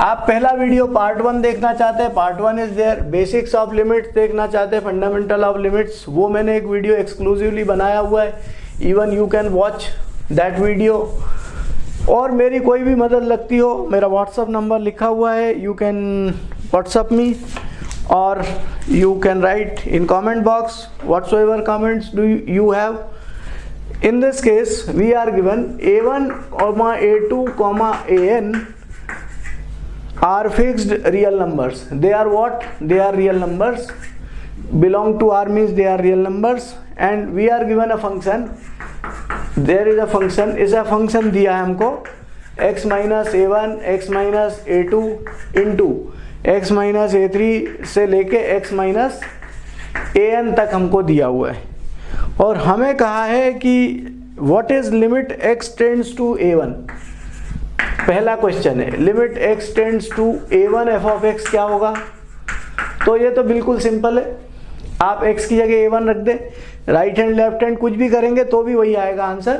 आप पहला वीडियो पार्ट वन देखना चाहते हैं, part one is there basics of limits देखना चाहते हैं फंडामेंटल ऑफ़ लिमिट्स वो मैंने एक वीडियो एक्सक्लूसिवली बनाया हुआ है even you can watch that video और मेरी कोई भी मदद लगती हो, मेरा व्हाट्सअप नंबर लिखा हुआ है यू कैन व्हाट्सअप मी और you can write in comment box whatsoever comments do you have in this case, we are given a1 comma a2 comma an are fixed real numbers they are what they are real numbers belong to r means they are real numbers and we are given a function there is a function is a function दिया है हमको x minus a one x minus a two into x minus a three से लेके x minus a N तक हमको दिया हुआ है और हमें कहा है कि what is limit x tends to a one पहला क्वेश्चन है limit x tends to a one f of x क्या होगा? तो ये तो बिल्कुल सिंपल है। आप x की जगह ए वन रख दें राइट हैंड लेफ़्ट हैंड कुछ भी करेंगे तो भी वही आएगा आंसर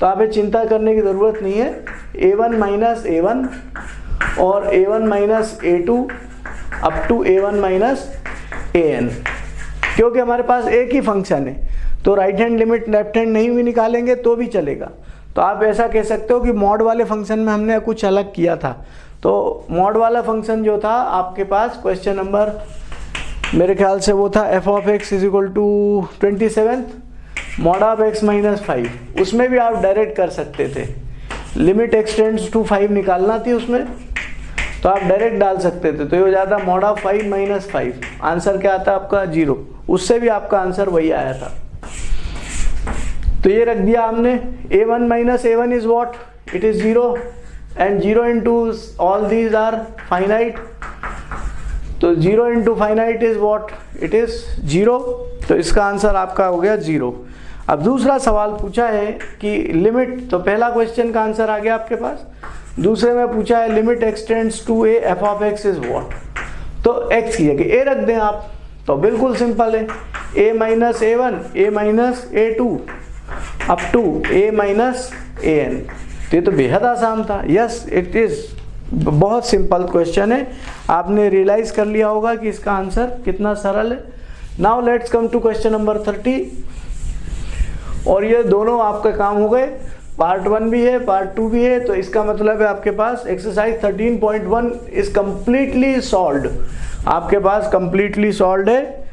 तो आप चिंता करने की ज़रूरत नहीं है। ए वन माइनस ए और a one minus a up to a one minus a क्योंकि हमारे पास एक ही फ़ंक्शन है तो right hand limit left hand नहीं भी निकालेंगे तो भी चलेगा। तो आप ऐसा कह सकते हो कि मॉड वाले फ़ंक्शन में हमने कुछ अलग किया था। तो मॉड वाला फ़ंक्शन जो था, आपके पास क्वेश्चन नंबर, मेरे ख्याल से वो था f of x is equal to twenty seventh mod of x minus five उसमें भी आप डायरेक्ट कर सकते थे। लिमिट एक्सटेंड्स टू फाइव निकालना थी उसमें। तो आप डायरेक्ट डाल सकते थे। तो ये हो जाता mod of five minus five answer क्या आता आपका? ज़ीरो उससे भी आपका आंसर वही आया था। तो ये रख दिया हमने। A one minus a one is what it is zero and zero into all these are finite तो zero into finite is what it is zero तो इसका आंसर आपका हो गया ज़ीरो अब दूसरा सवाल पूछा है कि लिमिट तो पहला क्वेश्चन का आंसर आ गया आपके पास। दूसरे में पूछा है limit x tends to a f of x is what तो एक्स की जगह ए रख दें आप। तो बिल्कुल सिंपल है। A minus a one a minus a two up to a minus a n तो ये तो बेहद आसान था। यस इट इज़ बहुत सिंपल क्वेश्चन है। आपने रियलाइज़ कर लिया होगा कि इसका आंसर कितना सरल है। Now let's come to question number thirty और ये दोनों आपके काम हो गए। पार्ट वन भी है पार्ट टू भी है। तो इसका मतलब है आपके पास एक्सरसाइज 13.1 इज़ कम्प्लीटली सॉल्व आपके पास कंप्लीटली सॉल्व है।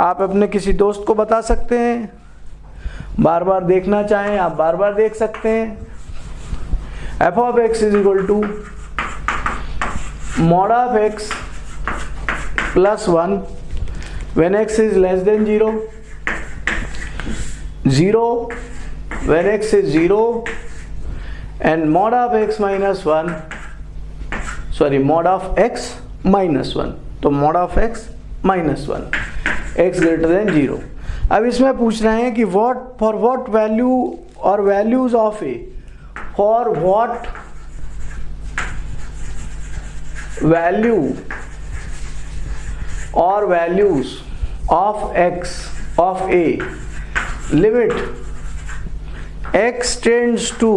आप अपने किसी दोस्त को बता सकते हैं। बार बार देखना चाहें, आप बार बार देख सकते हैं। F of x is equal to mod of x plus one when x is less than zero zero when x is zero and mod of x minus one sorry mod of x minus one तो mod of x minus one x greater than zero अब इसमें पूछ रहे हैं कि what for what value और values of a for what value और values of x of a limit x tends to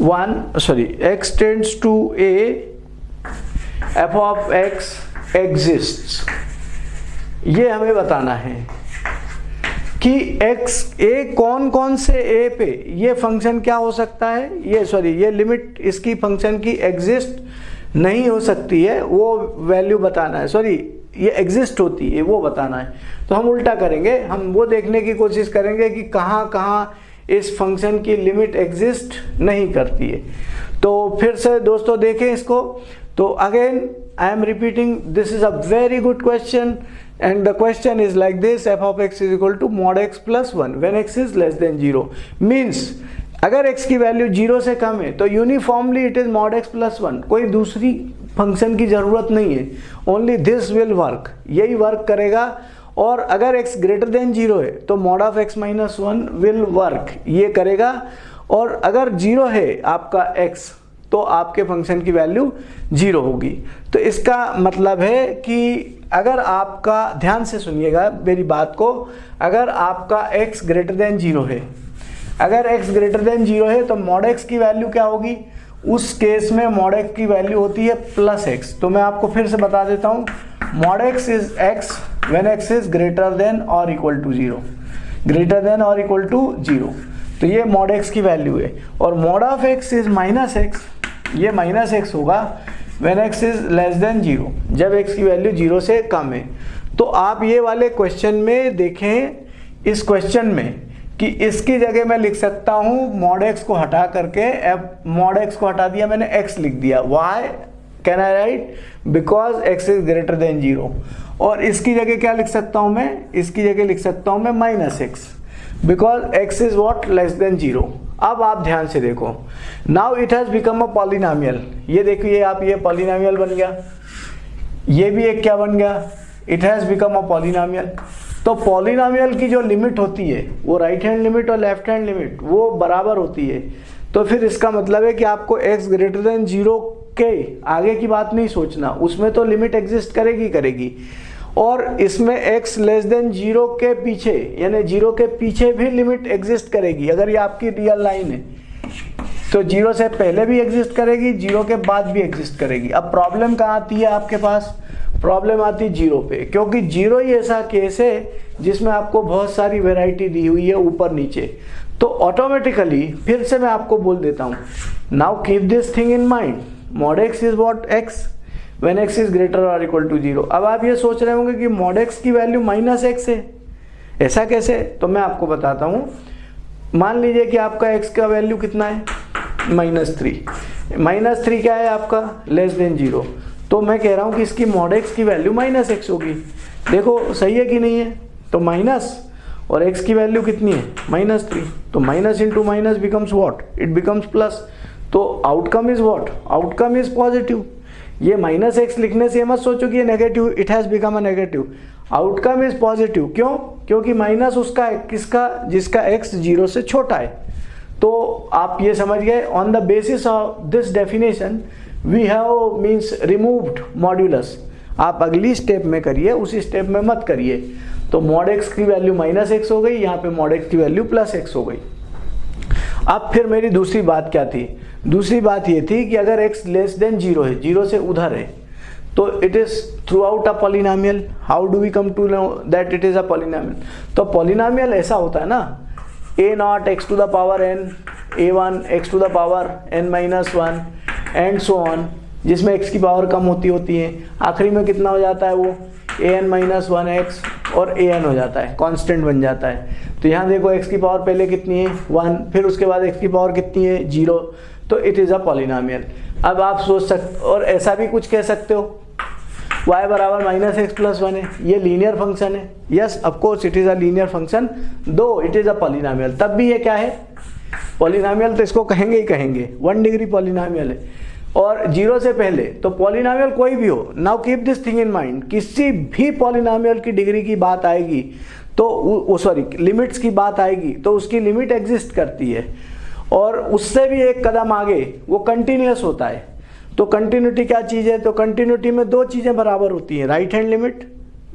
one sorry x tends to a f of x exists ये हमें बताना है कि x, a कौन कौन से a पे ये फ़ंक्शन क्या हो सकता है? ये सॉरी ये लिमिट इसकी फ़ंक्शन की एग्जिस्ट नहीं हो सकती है, वो वैल्यू बताना है। सॉरी ये एग्जिस्ट होती है, वो बताना है। तो हम उल्टा करेंगे, हम वो देखने की कोशिश करेंगे कि कहाँ कहाँ इस फ़ंक्शन की लिमिट एग्जिस्ट नहीं करती है। तो फिर से दोस्तों देखें इसको। तो again I am repeating this is a very good question and the question is like this, f of x is equal to mod x plus 1 when x is less than 0 means, अगर x की value ज़ीरो से कम है तो uniformly it is mod x plus one कोई दूसरी function की ज़रूरत नहीं है. ओनली दिस विल वर्क यही वर्क करेगा. और अगर x ग्रेटर देन ज़ीरो है तो mod of x minus one will work ये करेगा. और अगर ज़ीरो है आपका x तो आपके फ़ंक्शन की वैल्यू ज़ीरो होगी। तो इसका मतलब है कि अगर आपका, ध्यान से सुनिएगा मेरी बात को, अगर आपका x ग्रेटर देन ज़ीरो है, अगर x ग्रेटर देन ज़ीरो है तो मॉड एक्स की वैल्यू क्या होगी? उस केस में मॉड एक्स की वैल्यू होती है प्लस एक्स तो मैं आपको फिर से बता देता हूँ mod x is x when x is greater than और equal to zero greater than और इक्वल टू ज़ीरो तो ये मॉड एक्स की वैल्यू है। और mod of x is minus x ये माइनस एक्स होगा when x is less than zero जब एक्स की वैल्यू ज़ीरो से कम है। तो आप ये वाले क्वेश्चन में देखें, इस क्वेश्चन में, कि इसकी जगह मैं लिख सकता हूँ मॉड एक्स को हटा करके एफ़ मॉड एक्स को हटा दिया, मैंने एक्स लिख दिया। Why can I write because x is greater than zero और इसकी जगह क्या लिख सकता हूँ मैं? इसकी जगह लिख सकता हूँ मैं minus x because x is what less than zero अब आप ध्यान से देखो। Now it has become a polynomial ये देखिए आप, ये पॉलिनामियल बन गया। ये भी एक क्या बन गया? It has become a polynomial तो पॉलिनोमियल की जो लिमिट होती है, वो राइट हैंड लिमिट और लेफ़्ट हैंड लिमिट वो बराबर होती है। तो फिर इसका मतलब है कि आपको x ग्रेटर देन ज़ीरो के आगे की बात नहीं सोचना। उसमें तो लिमिट एग्जिस्ट करेगी करेगी। और इसमें x लेस देन ज़ीरो के पीछे, यानी ज़ीरो के पीछे भी लिमिट एग्जिस्ट करेगी। अगर ये आपकी रियल लाइन है तो ज़ीरो से पहले भी एग्जिस्ट करेगी ज़ीरो के बाद भी एग्जिस्ट करेगी। अब प्रॉब्लम कहाँ आती है आपके पास? प्रॉब्लम आती है ज़ीरो पे, क्योंकि ज़ीरो ही ऐसा केस है जिसमें आपको बहुत सारी वेराइटी दी हुई है ऊपर नीचे। तो ऑटोमेटिकली फिर से मैं आपको बोल देता हूँ। Now keep this thing in mind mod x is what x when x is greater और इक्वल टू ज़ीरो अब आप ये सोच रहे होंगे कि मॉड एक्स की वैल्यू माइनस एक्स है। ऐसा कैसे? तो मैं आपको बताता हूँ। मान लीजिए कि आपका एक्स का वैल्यू कितना है? माइनस थ्री माइनस थ्री क्या है आपका? लेस देन ज़ीरो तो मैं कह रहा हूँ कि इसकी मॉड एक्स की वैल्यू माइनस एक्स होगी। देखो, सही है कि नहीं है? तो माइनस और एक्स की वैल्यू कितनी है? माइनस थ्री तो minus into minus becomes what it becomes plus तो outcome is what outcome is positive ये माइनस एक्स लिखने से मत सोचो कि ये negative it has become a negative outcome is positive क्यों? क्योंकि माइनस उसका है किसका, जिसका एक्स ज़ीरो से छोटा है. तो आप ये समझ गए on the basis of this definition we have means removed modulus आप अगली स्टेप में करिए, उसी स्टेप में मत करिए. तो मॉड एक्स की वैल्यू माइनस एक्स हो गई, यहाँ पे मॉड एक्स की वैल्यू प्लस एक्स हो गई. अब फिर मेरी दूसरी बात क्या थी? दूसरी बात ये थी कि अगर एक्स लेस देन ज़ीरो है ज़ीरो से उधर है तो it is throughout a polynomial how do we come to know that it is a polynomial तो पॉलिनामियल ऐसा होता है ना a naught x to the power n a one x to the power n minus one and so on जिसमें x की power कम होती होती है। आखिरी में कितना हो जाता है वो? A n minus one x और ए एन हो जाता है कांस्टेंट बन जाता है। तो यहाँ देखो एक्स की पावर पहले कितनी है? वन फिर उसके बाद एक्स की पावर कितनी है? ज़ीरो तो इट इज़ अ पॉलिनामियल अब आप सोच सकते और ऐसा भी कुछ कह सकते हो? y बराबर माइनस एक्स प्लस वन है। ये लीनियर फ़ंक्शन है। Yes of course it is a linear function though it is a polynomial तब भी ये क्या है? पॉलिनामियल तो इसको कहेंगे ही कहेंगे। वन डिग्री पॉलिनामियल है। और ज़ीरो से पहले तो पॉलिनामियल कोई भी हो now keep this thing in mind किसी भी पॉलिनामियल की डिग्री की बात आएगी तो सॉरी लिमिट्स की बात आएगी तो उसकी लिमिट एग्जिस्ट करती है। और उससे भी एक कदम आगे, वो कंटिन्यूस होता है। तो कंटिन्यूटी क्या चीज़ है? तो कंटिन्यूटी में दो चीज़ें बराबर होती हैं right hand limit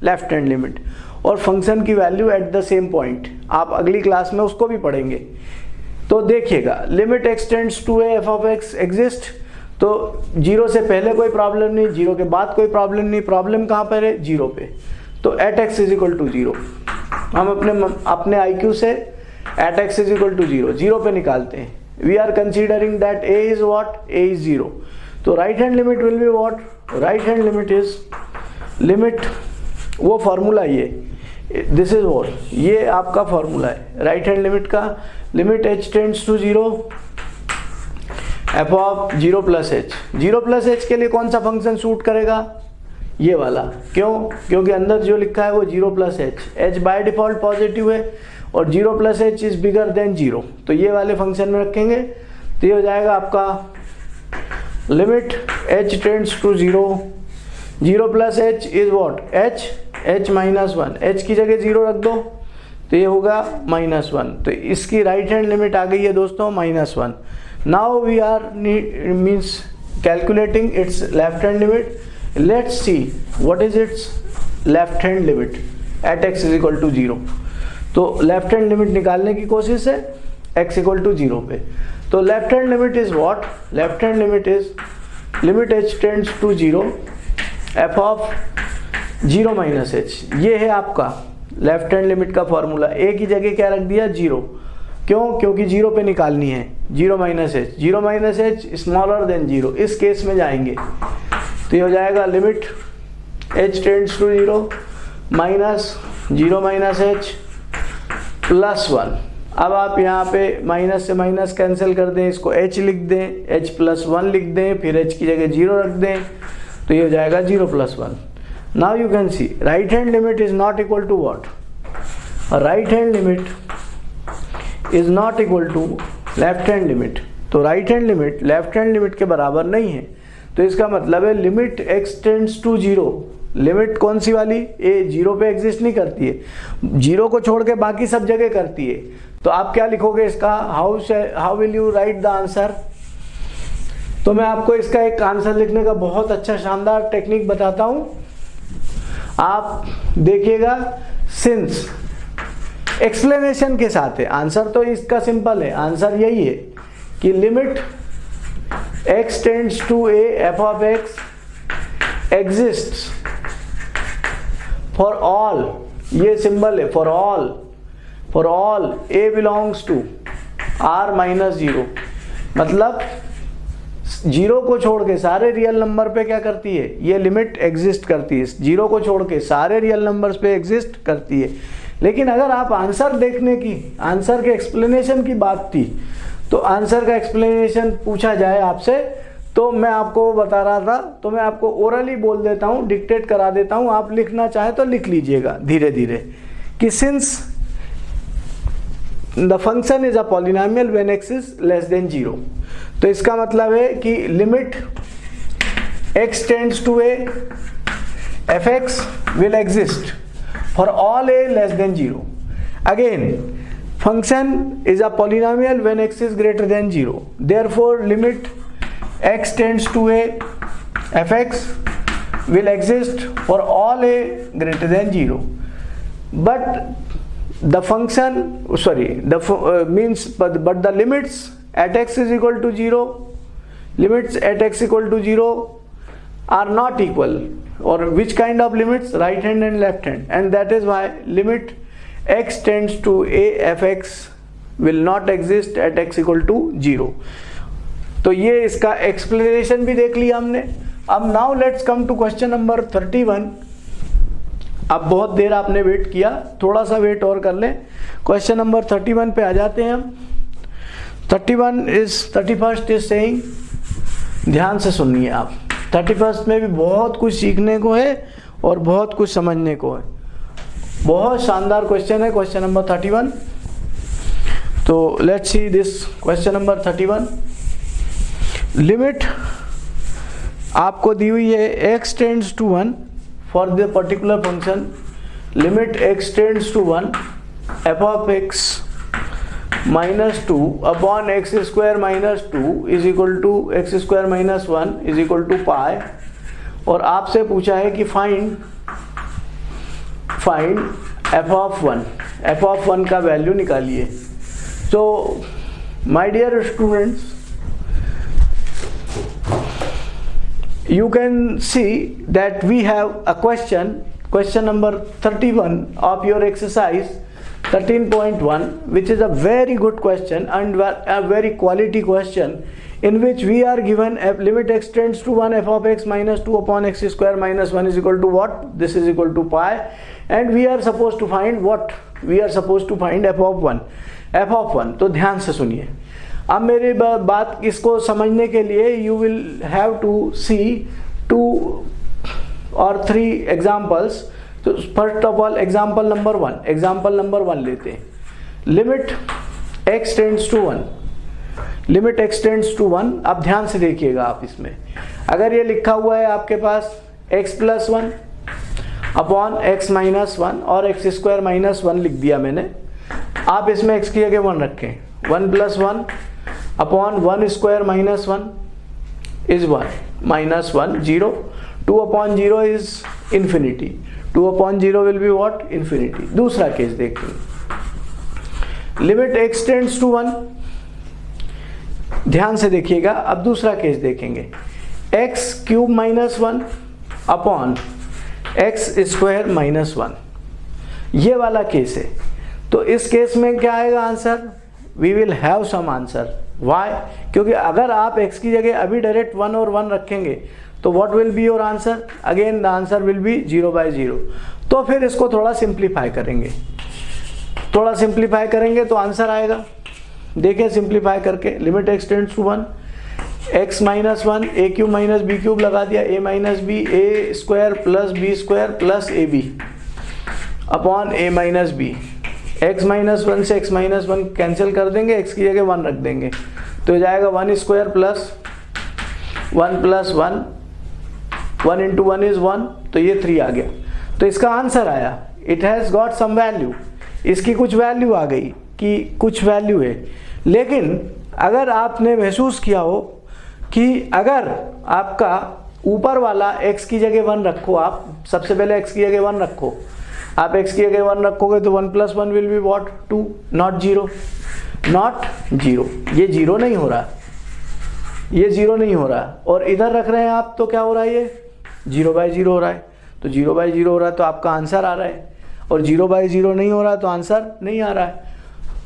left hand limit और फ़ंक्शन की value at the same point आप अगली क्लास में उसको भी पढ़ेंगे। तो देखिएगा limit x tends to f of x exist तो ज़ीरो से पहले कोई प्रॉब्लम नहीं, ज़ीरो के बाद कोई प्रॉब्लम नहीं प्रॉब्लम कहाँ पर है? ज़ीरो पे। तो at x is equal to zero हम अपने अपने आई क्यू से at x is equal to zero zero पे निकालते हैं। We are considering that a is what a is zero तो right hand limit will be what right hand limit is limit वो formula ये। This is what ये आपका formula है। Right hand limit का limit h tends to zero f of zero plus h zero plus h के लिए कौन सा फ़ंक्शन सूट करेगा? ये वाला। क्यों? क्योंकि अंदर जो लिखा है वो zero plus h h by default positive है और zero plus h is bigger than zero तो ये वाले फ़ंक्शन में रखेंगे। तो ये हो जाएगा आपका limit h tends to zero zero plus h is what h h minus one h की जगह ज़ीरो रख दो। तो ये होगा माइनस वन तो इसकी राइट हैंड लिमिट आ गई है दोस्तों minus one now we are need, means calculating its left hand limit. Let's see what is its left hand limit at x is equal to 0 तो लेफ़्ट हैंड लिमिट निकालने की कोशिश है x equal to zero पे। तो left hand limit is what left hand limit is limit h tends to zero f of zero minus h ये है आपका लेफ़्ट हैंड लिमिट का फॉर्मूला a की जगह क्या रख दिया? ज़ीरो क्यों? क्योंकि ज़ीरो पे निकालनी है। Zero minus h. Zero minus h smaller than zero. इस केस में जाएँगे। तो ये हो जाएगा limit h tends to zero minus zero minus h plus one. अब आप यहाँ पे माइनस से माइनस कैंसिल कर दें, इसको h लिख दें h प्लस वन लिख दें, फिर h की जगह ज़ीरो रख दें तो ये हो जाएगा zero plus one. Now you can see right hand limit is not equal to what right hand limit is not equal to left hand limit तो right hand limit left hand limit के बराबर नहीं है। तो इसका मतलब है limit x tends to zero limit कौन सी वाली? ए ज़ीरो पे एग्जिस्ट नहीं करती है। ज़ीरो को छोड़ के बाकी सब जगह करती है। तो आप क्या लिखोगे इसका? How how will you write the answer तो मैं आपको इसका एक आंसर लिखने का बहुत अच्छा शानदार टेक्निक बताता हूँ। आप देखिएगा सिंस एक्सप्लेनेशन के साथ है। आंसर तो इसका सिंपल है। आंसर यही है कि limit x tends to a f of x exist for all ये सिंबल है। For all for all a belongs to R minus zero मतलब ज़ीरो को छोड़ के सारे रियल नंबर पे क्या करती है? ये लिमिट एग्जिस्ट करती है। ज़ीरो को छोड़ के सारे रियल नंबर्स पे एग्जिस्ट करती है। लेकिन अगर आप आंसर देखने की, आंसर के एक्सप्लेनेशन की बात थी तो आंसर का एक्सप्लेनेशन पूछा जाए आपसे तो मैं आपको बता रहा था तो मैं आपको ओरली बोल देता हूँ डिक्टेट करा देता हूँ, आप लिखना चाहे तो लिख लीजिएगा धीरे धीरे कि since the function is a polynomial when x is less than zero तो इसका मतलब है कि limit x tends to a f x will exist for all a less than 0 again function is a polynomial when x is greater than 0 therefore limit x tends to a. Fx will exist for all a greater than 0 but the function sorry the uh, means but, but the limits at x is equal to 0 limits at x equal to 0 are not equal or which kind of limits? Right hand and left hand. And that is why limit x tends to a fx will not exist at x equal to 0 तो ये इसका explanation भी देख लिया हमने। अब now let's come to question number 31 अब बहुत देर आपने वेट किया। थोड़ा सा वेट और कर लें। क्वेश्चन नंबर थर्टी वन पे आ जाते हैं हम। Thirty one is thirty first is saying ध्यान से सुनिए आप। थर्टी फ़र्स्ट में भी बहुत कुछ सीखने को है और बहुत कुछ समझने को है। बहुत शानदार क्वेश्चन है क्वेश्चन नंबर थर्टी वन तो let's see this question number thirty one limit आपको दी हुई है x tends to one for the particular function limit x tends to one f of x minus two upon x square minus two is equal to x square minus one is equal to pi और आपसे पूछा है कि find find f of one f of one का value निकालिए। So my dear students you can see that we have a question question number 31 of your exercise. 13.1 which is a very good question and a very quality question in which we are given f limit x tends to 1 f of x minus 2 upon x square minus 1 is equal to what this is equal to pi and we are supposed to find what we are supposed to find f of 1 f of 1 तो ध्यान से सुनिए अब मेरी बात इसको समझने के लिए you will have to see two और थ्री एग्जाम्पल्स तो first of all example number one example number one लेते हैं। Limit x tends to one limit x tends to one अब ध्यान से देखिएगा आप इसमें। अगर ये लिखा हुआ है आपके पास x plus one upon x minus one और एक्स स्क्वायर माइनस वन लिख दिया मैंने, आप इसमें x की जगह वन रखें। One plus one upon one square minus one is one minus one zero two upon zero is infinity two upon zero will be what infinity दूसरा case देखेंगे limit x tends to one. ध्यान से देखिएगा, अब दूसरा case देखेंगे। X cube minus one upon x square minus one. ये वाला केस है। तो इस केस में क्या आएगा answer? We will have some answer why क्योंकि अगर आप x की जगह अभी डायरेक्ट वन और वन रखेंगे तो what will be your answer again the answer will be zero by zero तो फिर इसको थोड़ा सिंप्लीफाई करेंगे। थोड़ा सिंप्लीफाई करेंगे तो आंसर आएगा। देखिए सिंप्लीफाई करके। Limit x tends to one x minus one a cube minus b cube लगा दिया। A minus b a square plus b square plus a b upon a minus b x minus one से x minus one cancel कर देंगे। X की जगह one रख देंगे। तो जाएगा one square plus one plus one one into one is one तो ये थ्री आ गया। तो इसका आंसर आया it has got some value इसकी कुछ वैल्यू आ गई कि कुछ वैल्यू है। लेकिन अगर आपने महसूस किया हो कि अगर आपका ऊपर वाला x की जगह वन रखो, आप सबसे पहले x की जगह वन रखो। आप x की जगह वन रखोगे तो one plus one will be what two not zero not zero ये ज़ीरो नहीं हो रहा। ये ज़ीरो नहीं हो रहा। और इधर रख रहे हैं आप तो क्या हो रहा है ये? ज़ीरो बाय ज़ीरो हो रहा है। तो ज़ीरो बाय ज़ीरो हो रहा है तो आपका आंसर आ रहा है। और ज़ीरो बाय ज़ीरो नहीं हो रहा तो आंसर नहीं आ रहा है।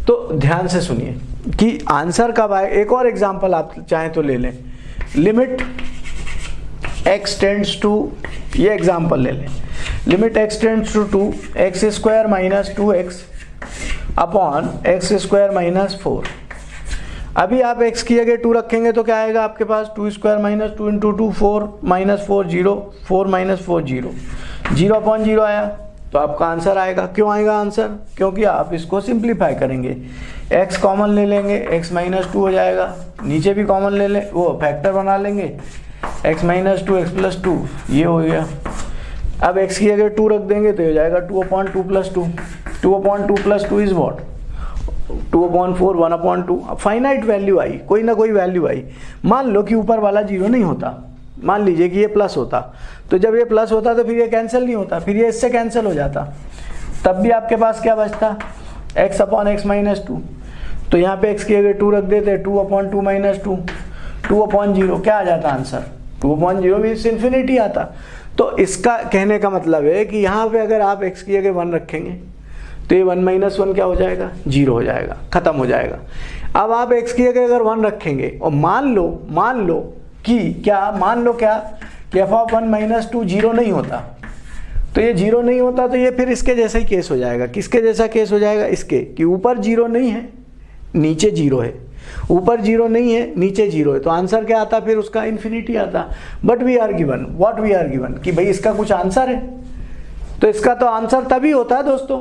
तो ध्यान से सुनिए कि आंसर कब आए? एक और एग्ज़ाम्पल आप चाहें तो ले लें। लिमिट एक्स टेंड्स टू ये एग्ज़ाम्पल ले लें। Limit x tends to two x square minus two x upon x square minus four अभी आप x की जगह टू रखेंगे तो क्या आएगा आपके पास two square minus two into two four minus four zero, four minus four zero. Zero upon zero आया तो आपका आंसर आएगा। क्यों आएगा आंसर? क्योंकि आप इसको सिंप्लीफाई करेंगे। X कॉमन ले लेंगे, x माइनस टू हो जाएगा। नीचे भी कॉमन ले लें, वो फैक्टर बना लेंगे। X minus two x plus two ये हो गया। अब x की जगह टू रख देंगे तो हो जाएगा two upon two plus two two upon two plus two is what two upon four one upon two finite value आई, कोई ना कोई वैल्यू आई। मान लो कि ऊपर वाला ज़ीरो नहीं होता, मान लीजिए कि ये प्लस होता। तो जब ये प्लस होता तो फिर ये कैंसिल नहीं होता, फिर ये इससे कैंसिल हो जाता। तब भी आपके पास क्या बचता? X upon x minus two तो यहाँ पे एक्स की अगर टू रख देते two upon two minus two two upon zero क्या आ जाता आंसर टू अपॉन ज़ीरो भी इन्फिनिटी आता। तो इसका कहने का मतलब है कि यहाँ पे अगर आप एक्स की जगह वन रखेंगे तो ये वन माइनस वन क्या हो जाएगा? ज़ीरो हो जाएगा, खत्म हो जाएगा। अब आप एक्स की जगह अगर वन रखेंगे, और मान लो मान लो कि क्या, मान लो क्या, कि f of one minus two zero नहीं होता। तो ये ज़ीरो नहीं होता तो ये फिर इसके जैसा ही केस हो जाएगा। किसके जैसा केस हो जाएगा? इसके, कि ऊपर ज़ीरो नहीं है, नीचे ज़ीरो है। ऊपर ज़ीरो नहीं है, नीचे ज़ीरो है। तो आंसर क्या आता? फिर उसका इन्फिनिटी आता। But we are given what we are given कि भाई इसका कुछ आंसर है। तो इसका तो आंसर तभी होता है दोस्तों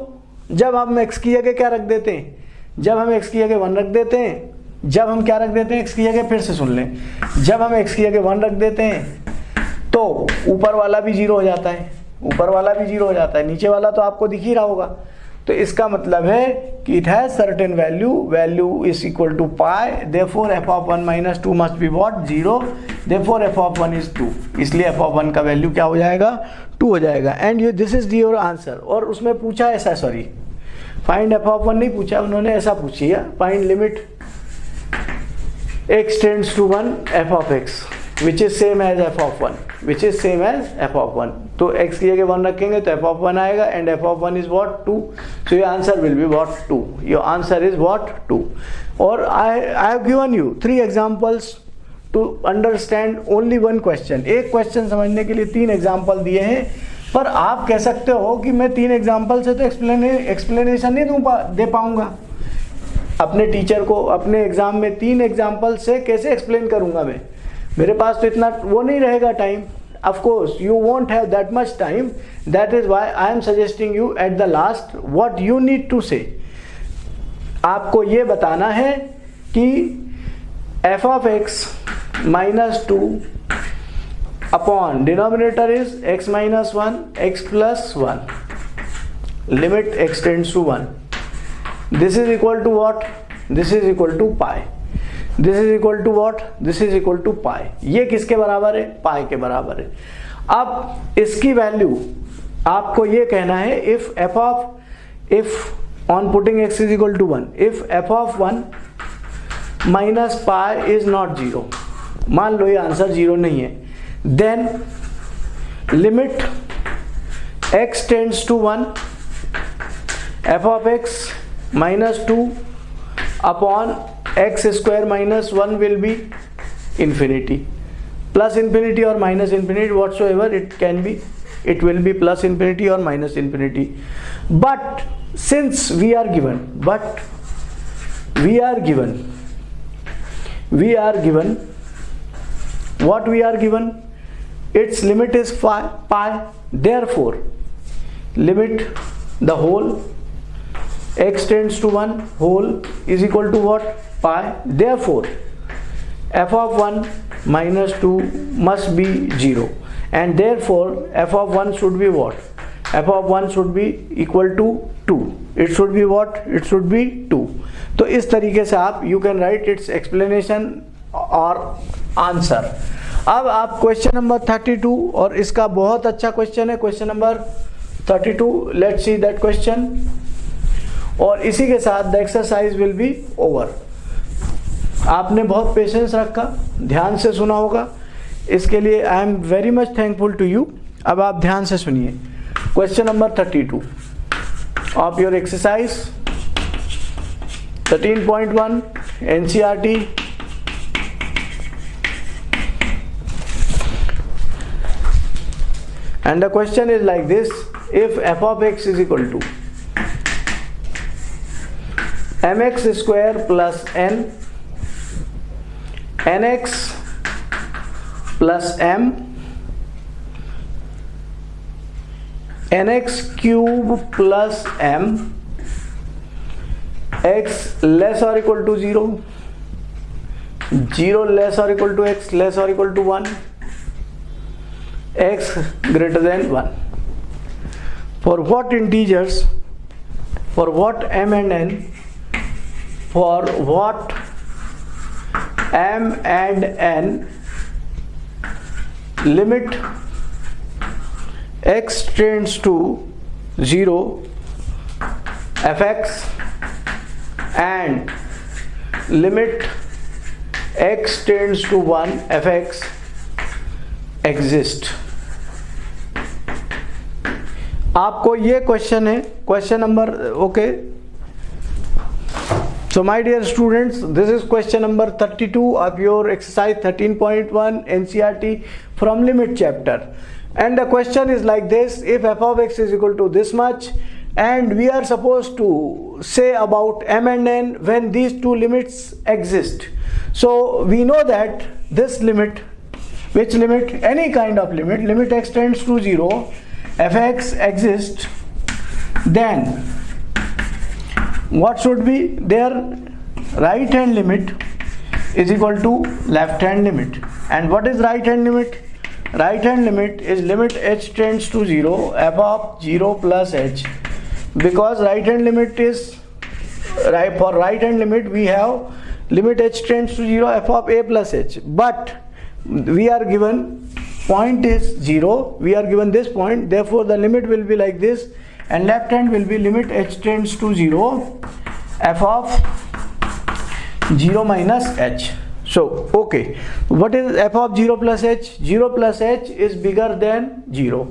जब हम एक्स की जगह क्या रख देते हैं? जब हम एक्स की जगह वन रख देते हैं, जब हम क्या रख देते हैं? एक्स की जगह फिर से सुन लें। जब हम एक्स की जगह वन रख देते हैं तो ऊपर वाला भी ज़ीरो हो जाता है। ऊपर वाला भी ज़ीरो हो जाता है। नीचे वाला तो आपको दिख ही रहा होगा। तो इसका मतलब है कि it has certain value value is equal to pi therefore f of one minus two must be what zero therefore f of one is two इसलिए एफ़ ऑफ़ वन का वैल्यू क्या हो जाएगा? टू हो जाएगा। And you this is your answer और उसमें पूछा ऐसा sorry find f of one नहीं पूछा, उन्होंने ऐसा पूछी है। Find limit x tends to one f of x which is same as f of one which is same as f of one तो x की जगह वन रखेंगे तो एफ़ ऑफ़ वन आएगा and f of one is what two so your answer will be what two your answer is what two और I I have given you three examples to understand only one question एक question समझने के लिए तीन example दिए हैं। पर आप कह सकते हो कि मैं तीन एग्ज़ाम्पल से तो एक्सप्लेने एक्सप्लेनेशन नहीं दूँ पा, दे पाऊँगा। अपने टीचर को अपने एग्ज़ाम में तीन एग्ज़ाम्पल से कैसे एक्सप्लेन करूँगा मैं? मेरे पास तो इतना वो नहीं रहेगा time course you won't have that much time. That is why I am suggesting you at the last what you need to say. आपको ये बताना है कि f of x minus 2 upon denominator is x minus 1 x plus 1 limit x to 1 this is equal to what? This is equal to pi. This is equal to what this is equal to pi ये किसके बराबर है? पाई के बराबर है. अब इसकी value आपको ये कहना है if f of if on putting x is equal to one if f of one minus pi is not zero मान लो ये आंसर ज़ीरो नहीं है. then limit x tends to 1 f of x minus 2 upon x square minus 1 will be infinity. Plus infinity or minus infinity whatsoever it can be it will be plus infinity or minus infinity. But since we are given but we are given we are given what we are given? its limit is pi, pi therefore limit the whole x tends to 1 whole is equal to what pi therefore f of 1 minus 2 must be 0 and therefore f of 1 should be what f of 1 should be equal to 2 it should be what it should be 2 तो इस तरीके से आप you can write its explanation और answer अब आप question number 32 और इसका बहुत अच्छा क्वेश्चन है question number 32 let's see that question और इसी के साथ the exercise will be over आपने बहुत पेशेंस रखा, ध्यान से सुना होगा। इसके लिए I am very much thankful to you अब आप ध्यान से सुनिए। Question number thirty two of your exercise thirteen point and the question is like this if f of x is equal to mx square plus n nx plus m nx cube plus m x less or equal to 0 0 less or equal to x less or equal to 1 x greater than 1 for what integers for what m and n for what m and n limit x tends to 0 fx and limit x tends to 1 fx exist आपको ये question है। Question number okay so my dear students this is question number 32 of your exercise 13.1 NCERT from limit chapter and the question is like this if f of x is equal to this much and we are suppose to say about m and n when these two limits exist so we know that this limit which limit any kind of limit limit x tends to zero fx exists then what should be their right hand limit is equal to left hand limit. And what is right hand limit? Right hand limit is limit h tends to 0 f of 0 plus h. Because right hand limit is right for right hand limit we have limit h tends to 0 f of a plus h. But we are given point is 0 we are given this point. Therefore the limit will be like this. And left hand will be limit h tends to 0 f of 0 minus h. So okay. What is f of 0 plus h? 0 plus h is bigger than 0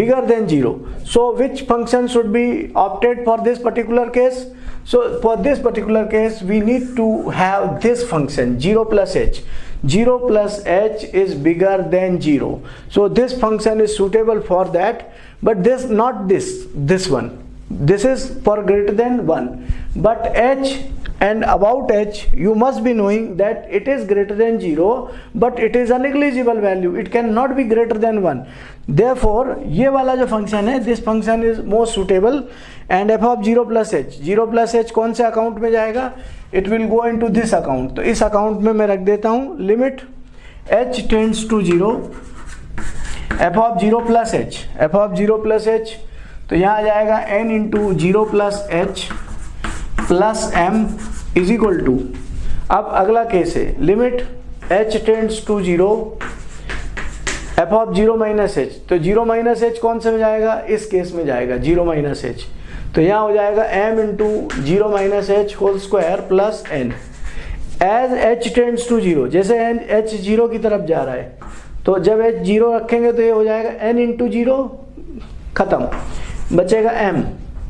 bigger than 0 so which function should be opted for this particular case? So for this particular case we need to have this function 0 plus h 0 plus h is bigger than 0 so this function is suitable for that but this not this this one. This is for greater than 1 but h and about h you must be knowing that it is greater than 0 but it is a negligible value. It cannot be greater than 1 therefore ये वाला जो function है this function is most suitable and f of zero plus h zero plus h कौन से account में जाएगा? It will go into this account तो इस अकाउंट में मैं रख देता हूँ limit h tends to zero f of zero plus h f of zero plus h तो यहाँ आ जाएगा n into zero plus h plus m is equal to अब अगला केस है limit h tends to zero f of zero minus h तो zero minus h कौन से में जाएगा? इस केस में जाएगा ज़ीरो माइनस एच तो यहाँ हो जाएगा m into zero minus h whole square plus n as h tends to zero जैसे एन एच ज़ीरो की तरफ़ जा रहा है तो जब एच ज़ीरो रखेंगे तो ये हो जाएगा एन इंटू ज़ीरो खत्म. बचेगा एम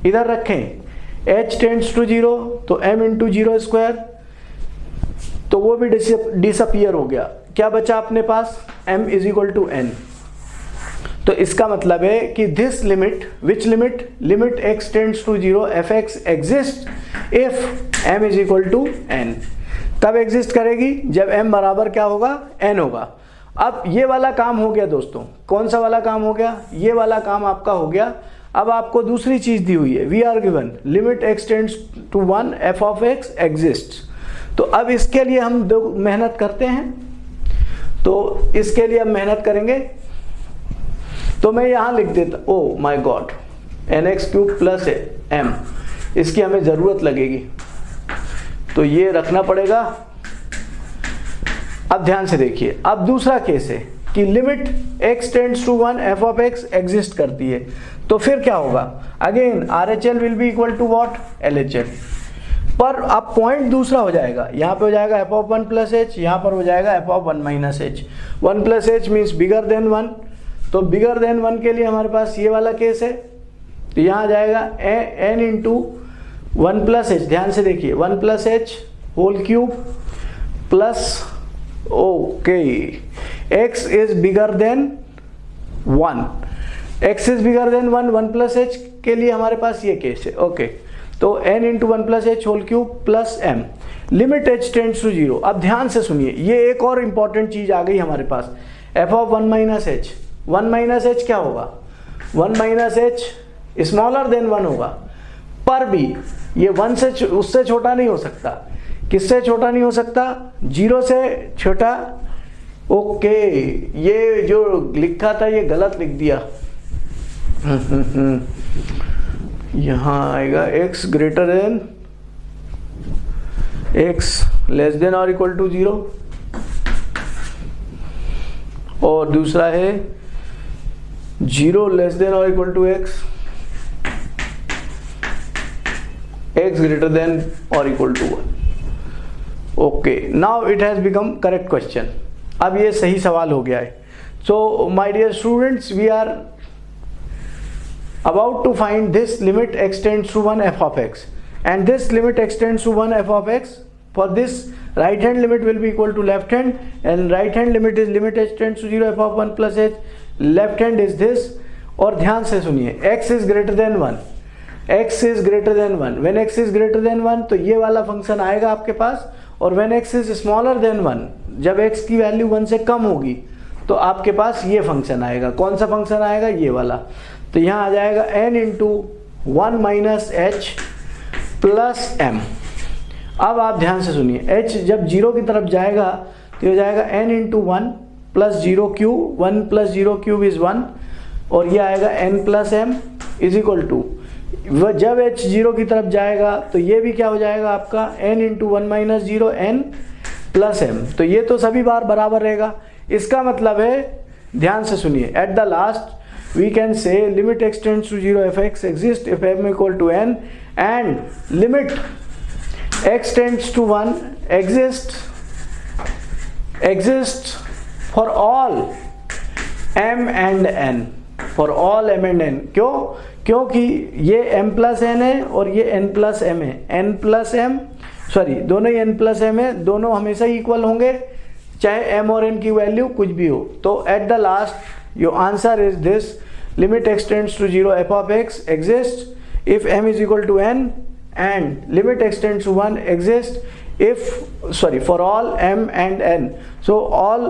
इधर रखें. एच टेंड्स टू ज़ीरो तो एम इंटू ज़ीरो स्क्वायर तो वो भी डिसअपियर हो गया. क्या बचा अपने पास? M is equal to n तो इसका मतलब है कि this limit which limit limit x tends to zero f x exist if m is equal to n तब एग्जिस्ट करेगी, जब m बराबर क्या होगा? N होगा। अब ये वाला काम हो गया दोस्तों। कौन सा वाला काम हो गया? ये वाला काम आपका हो गया। अब आपको दूसरी चीज़ दी हुई है। We are given limit x tends to one f of x exist तो अब इसके लिए हम दो मेहनत करते हैं। तो इसके लिए हम मेहनत करेंगे। तो मैं यहाँ लिख देता ओ my god n x cube plus m इसकी हमें ज़रूरत लगेगी। तो ये रखना पड़ेगा। अब ध्यान से देखिए, अब दूसरा केस है कि limit x tends to one f of x exist करती है। तो फिर क्या होगा? Again r h l will be equal to what l h l पर अब पॉइंट दूसरा हो जाएगा। यहाँ पे हो जाएगा f of one plus h यहाँ पर हो जाएगा f of one minus h one plus h means bigger than one तो बिगर देन वन के लिए हमारे पास ये वाला केस है। तो यहाँ जाएगा n into one plus h ध्यान से देखिए one plus h whole cube plus okay x is bigger than one x is bigger than one one plus h के लिए हमारे पास ये केस है। ओके तो n into one plus h whole cube plus m limit h tends to zero अब ध्यान से सुनिए, ये एक और इंपॉर्टेंट चीज़ आ गई हमारे पास. F of one minus h one minus h क्या होगा? One minus h smaller than one होगा. पर भी, ये वन से उससे छोटा नहीं हो सकता. किससे छोटा नहीं हो सकता? ज़ीरो से छोटा. ओके ये जो लिखा था, ये गलत लिख दिया. यहाँ आएगा x greater than x less than और इक्वल टू ज़ीरो और दूसरा है ज़ीरो लेस देन और equal to x x greater than और equal to one okay now it has become correct question अब ये सही सवाल हो गया है. So my dear students we are about to find this limit extends to 1 f of x and this limit extends to 1 f of x for this right hand limit will be equal to left hand and right hand limit is limit h tends to 0 f of 1 plus h left hand is this और ध्यान से सुनिए x is greater than one x is greater than one when x is greater than one तो ये वाला function आएगा आपके पास और when x is smaller than one जब x की वैल्यू वन से कम होगी तो आपके पास ये फ़ंक्शन आएगा कौन सा फ़ंक्शन आएगा ये वाला तो यहाँ आ जाएगा n into one minus h plus m अब आप ध्यान से सुनिए, h जब ज़ीरो की तरफ़ जाएगा तो हो जाएगा n into one plus zero cube one plus zero cube is one और ये आएगा n plus m is equal to जब h ज़ीरो की तरफ़ जाएगा तो ये भी क्या हो जाएगा आपका, n into one minus zero n plus m तो ये तो सभी बार बराबर रहेगा। इसका मतलब है, ध्यान से सुनिए at the last we can say limit x tends to zero f x exist if m equal to n and limit x tends to 1 exists exists for all m and n, for all m and n. क्यों? क्योंकि ये m plus N है और ये n plus m है। n plus m sorry दोनों ही N plus m है, दोनों हमेशा इक्वल होंगे, चाहे m और n की वैल्यू कुछ भी हो। तो at the last your answer is this limit extends to zero f of x exist if m is equal to n and limit extends to 1 exists if sorry for all m and n so all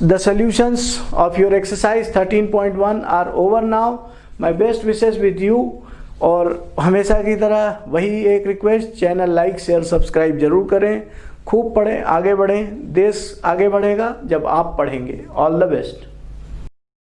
the solutions of your exercise 13.1 are over now my best wishes with you और हमेशा की तरह वही एक request channel like share subscribe जरूर करें खूब पढ़ें आगे बढ़ें देश आगे बढ़ेगा जब आप पढ़ेंगे। All the best